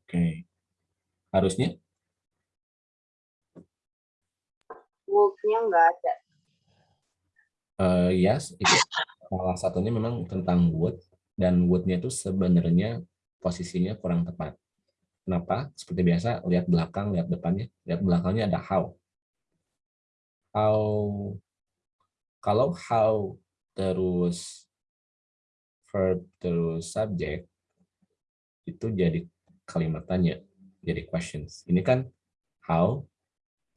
Oke. Harusnya Would-nya nggak ada. eh yes, itu salah satunya memang tentang would dan would-nya itu sebenarnya posisinya kurang tepat. Kenapa? Seperti biasa, lihat belakang, lihat depannya. Lihat belakangnya ada how. How kalau how terus verb terus subject itu jadi kalimat tanya, jadi questions. Ini kan how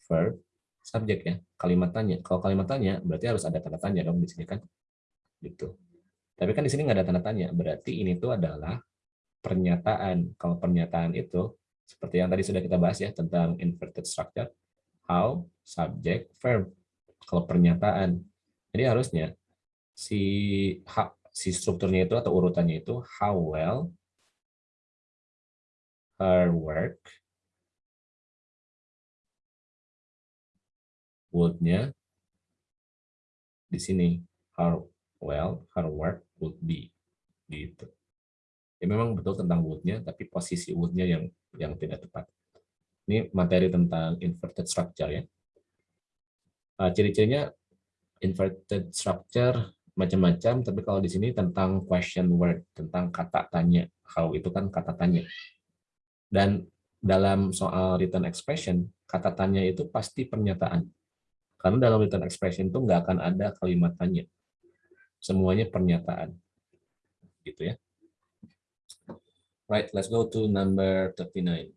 verb subject ya, kalimat tanya. Kalau kalimat tanya berarti harus ada tanda tanya dong di sini kan. Gitu. Tapi kan di sini nggak ada tanda tanya, berarti ini tuh adalah pernyataan. Kalau pernyataan itu seperti yang tadi sudah kita bahas ya tentang inverted structure, how, subject, verb. Kalau pernyataan. Jadi harusnya si ha, si strukturnya itu atau urutannya itu how well her work would-nya di sini how well her work would be gitu. Ya memang betul tentang would-nya tapi posisi would-nya yang yang tidak tepat. Ini materi tentang inverted structure ya. Uh, ciri-cirinya inverted structure macam-macam, tapi kalau di sini tentang question word, tentang kata tanya. How itu kan kata tanya. Dan dalam soal written expression, kata tanya itu pasti pernyataan. Karena dalam written expression itu nggak akan ada kalimat tanya. Semuanya pernyataan. Gitu ya. Right, let's go to number 39.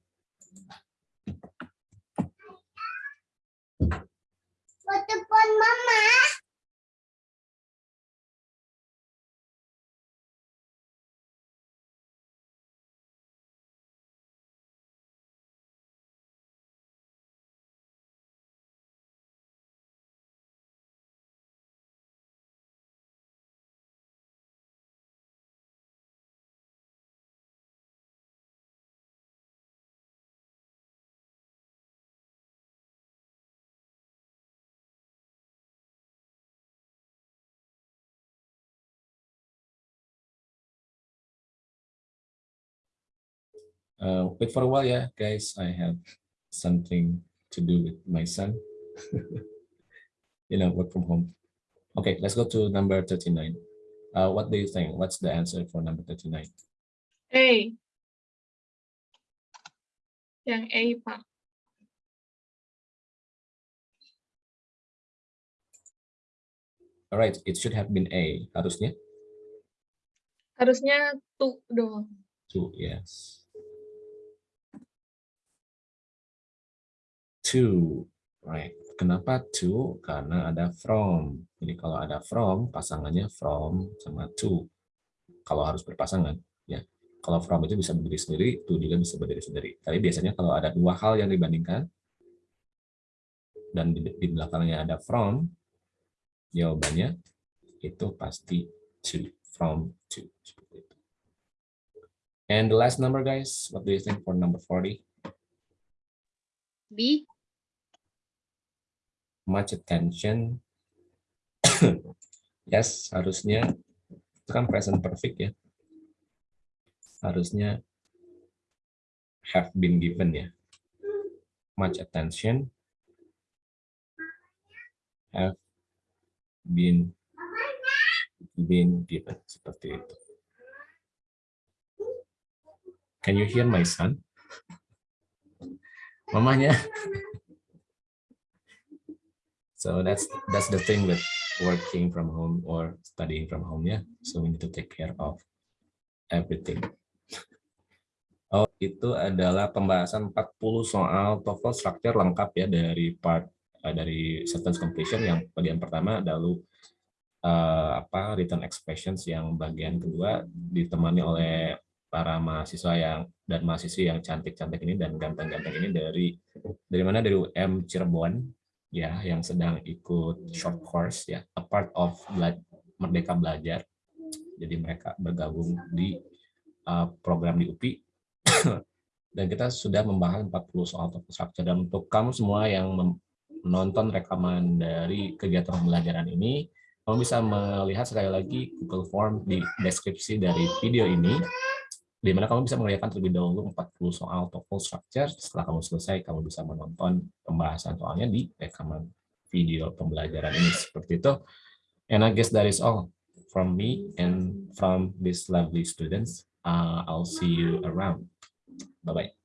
Telepon mama. Uh, wait for a while yeah, guys. I have something to do with my son. [LAUGHS] you know, work from home. Okay, let's go to number 39. Uh, what do you think? What's the answer for number 39? A. Yang A, Pak. All right, it should have been A. Harusnya Harusnya to doang. two, yes. Two, right. Kenapa two? Karena ada from. Jadi kalau ada from, pasangannya from sama to. Kalau harus berpasangan, ya. Kalau from itu bisa berdiri sendiri, to juga bisa berdiri sendiri. Tapi biasanya kalau ada dua hal yang dibandingkan, dan di, di belakangnya ada from, jawabannya itu pasti to, from to. And the last number, guys, what do you think for number 40? B. much attention. [COUGHS] yes, harusnya itu kan present perfect ya. Harusnya have been given ya. Much attention have been been given seperti itu. Can you hear my son? Mamanya So that's that's the thing with working from home or studying from home ya. So we need to take care of everything. [LAUGHS] Oh, itu adalah pembahasan 40 soal TOEFL structure lengkap ya dari part uh, dari sentence completion yang bagian pertama lalu uh, apa written expressions yang bagian kedua ditemani oleh para mahasiswa yang dan mahasiswi yang cantik-cantik ini dan ganteng-ganteng ini dari dari mana dari UM Cirebon ya yang sedang ikut short course ya a part of Bela Merdeka Belajar. Jadi mereka bergabung di uh, program di UPI [COUGHS] Dan kita sudah membahas 40 soal TOEFL structure. Dan untuk kamu semua yang menonton rekaman dari kegiatan pembelajaran ini, kamu bisa melihat sekali lagi Google Form di deskripsi dari video ini, di mana kamu bisa mengerjakan terlebih dahulu 40 soal TOEFL structure. Setelah kamu selesai, kamu bisa menonton pembahasan soalnya di rekaman video pembelajaran ini. Seperti itu. And I guess that is all from me and from these lovely students. Uh, I'll see you around. Bye-bye.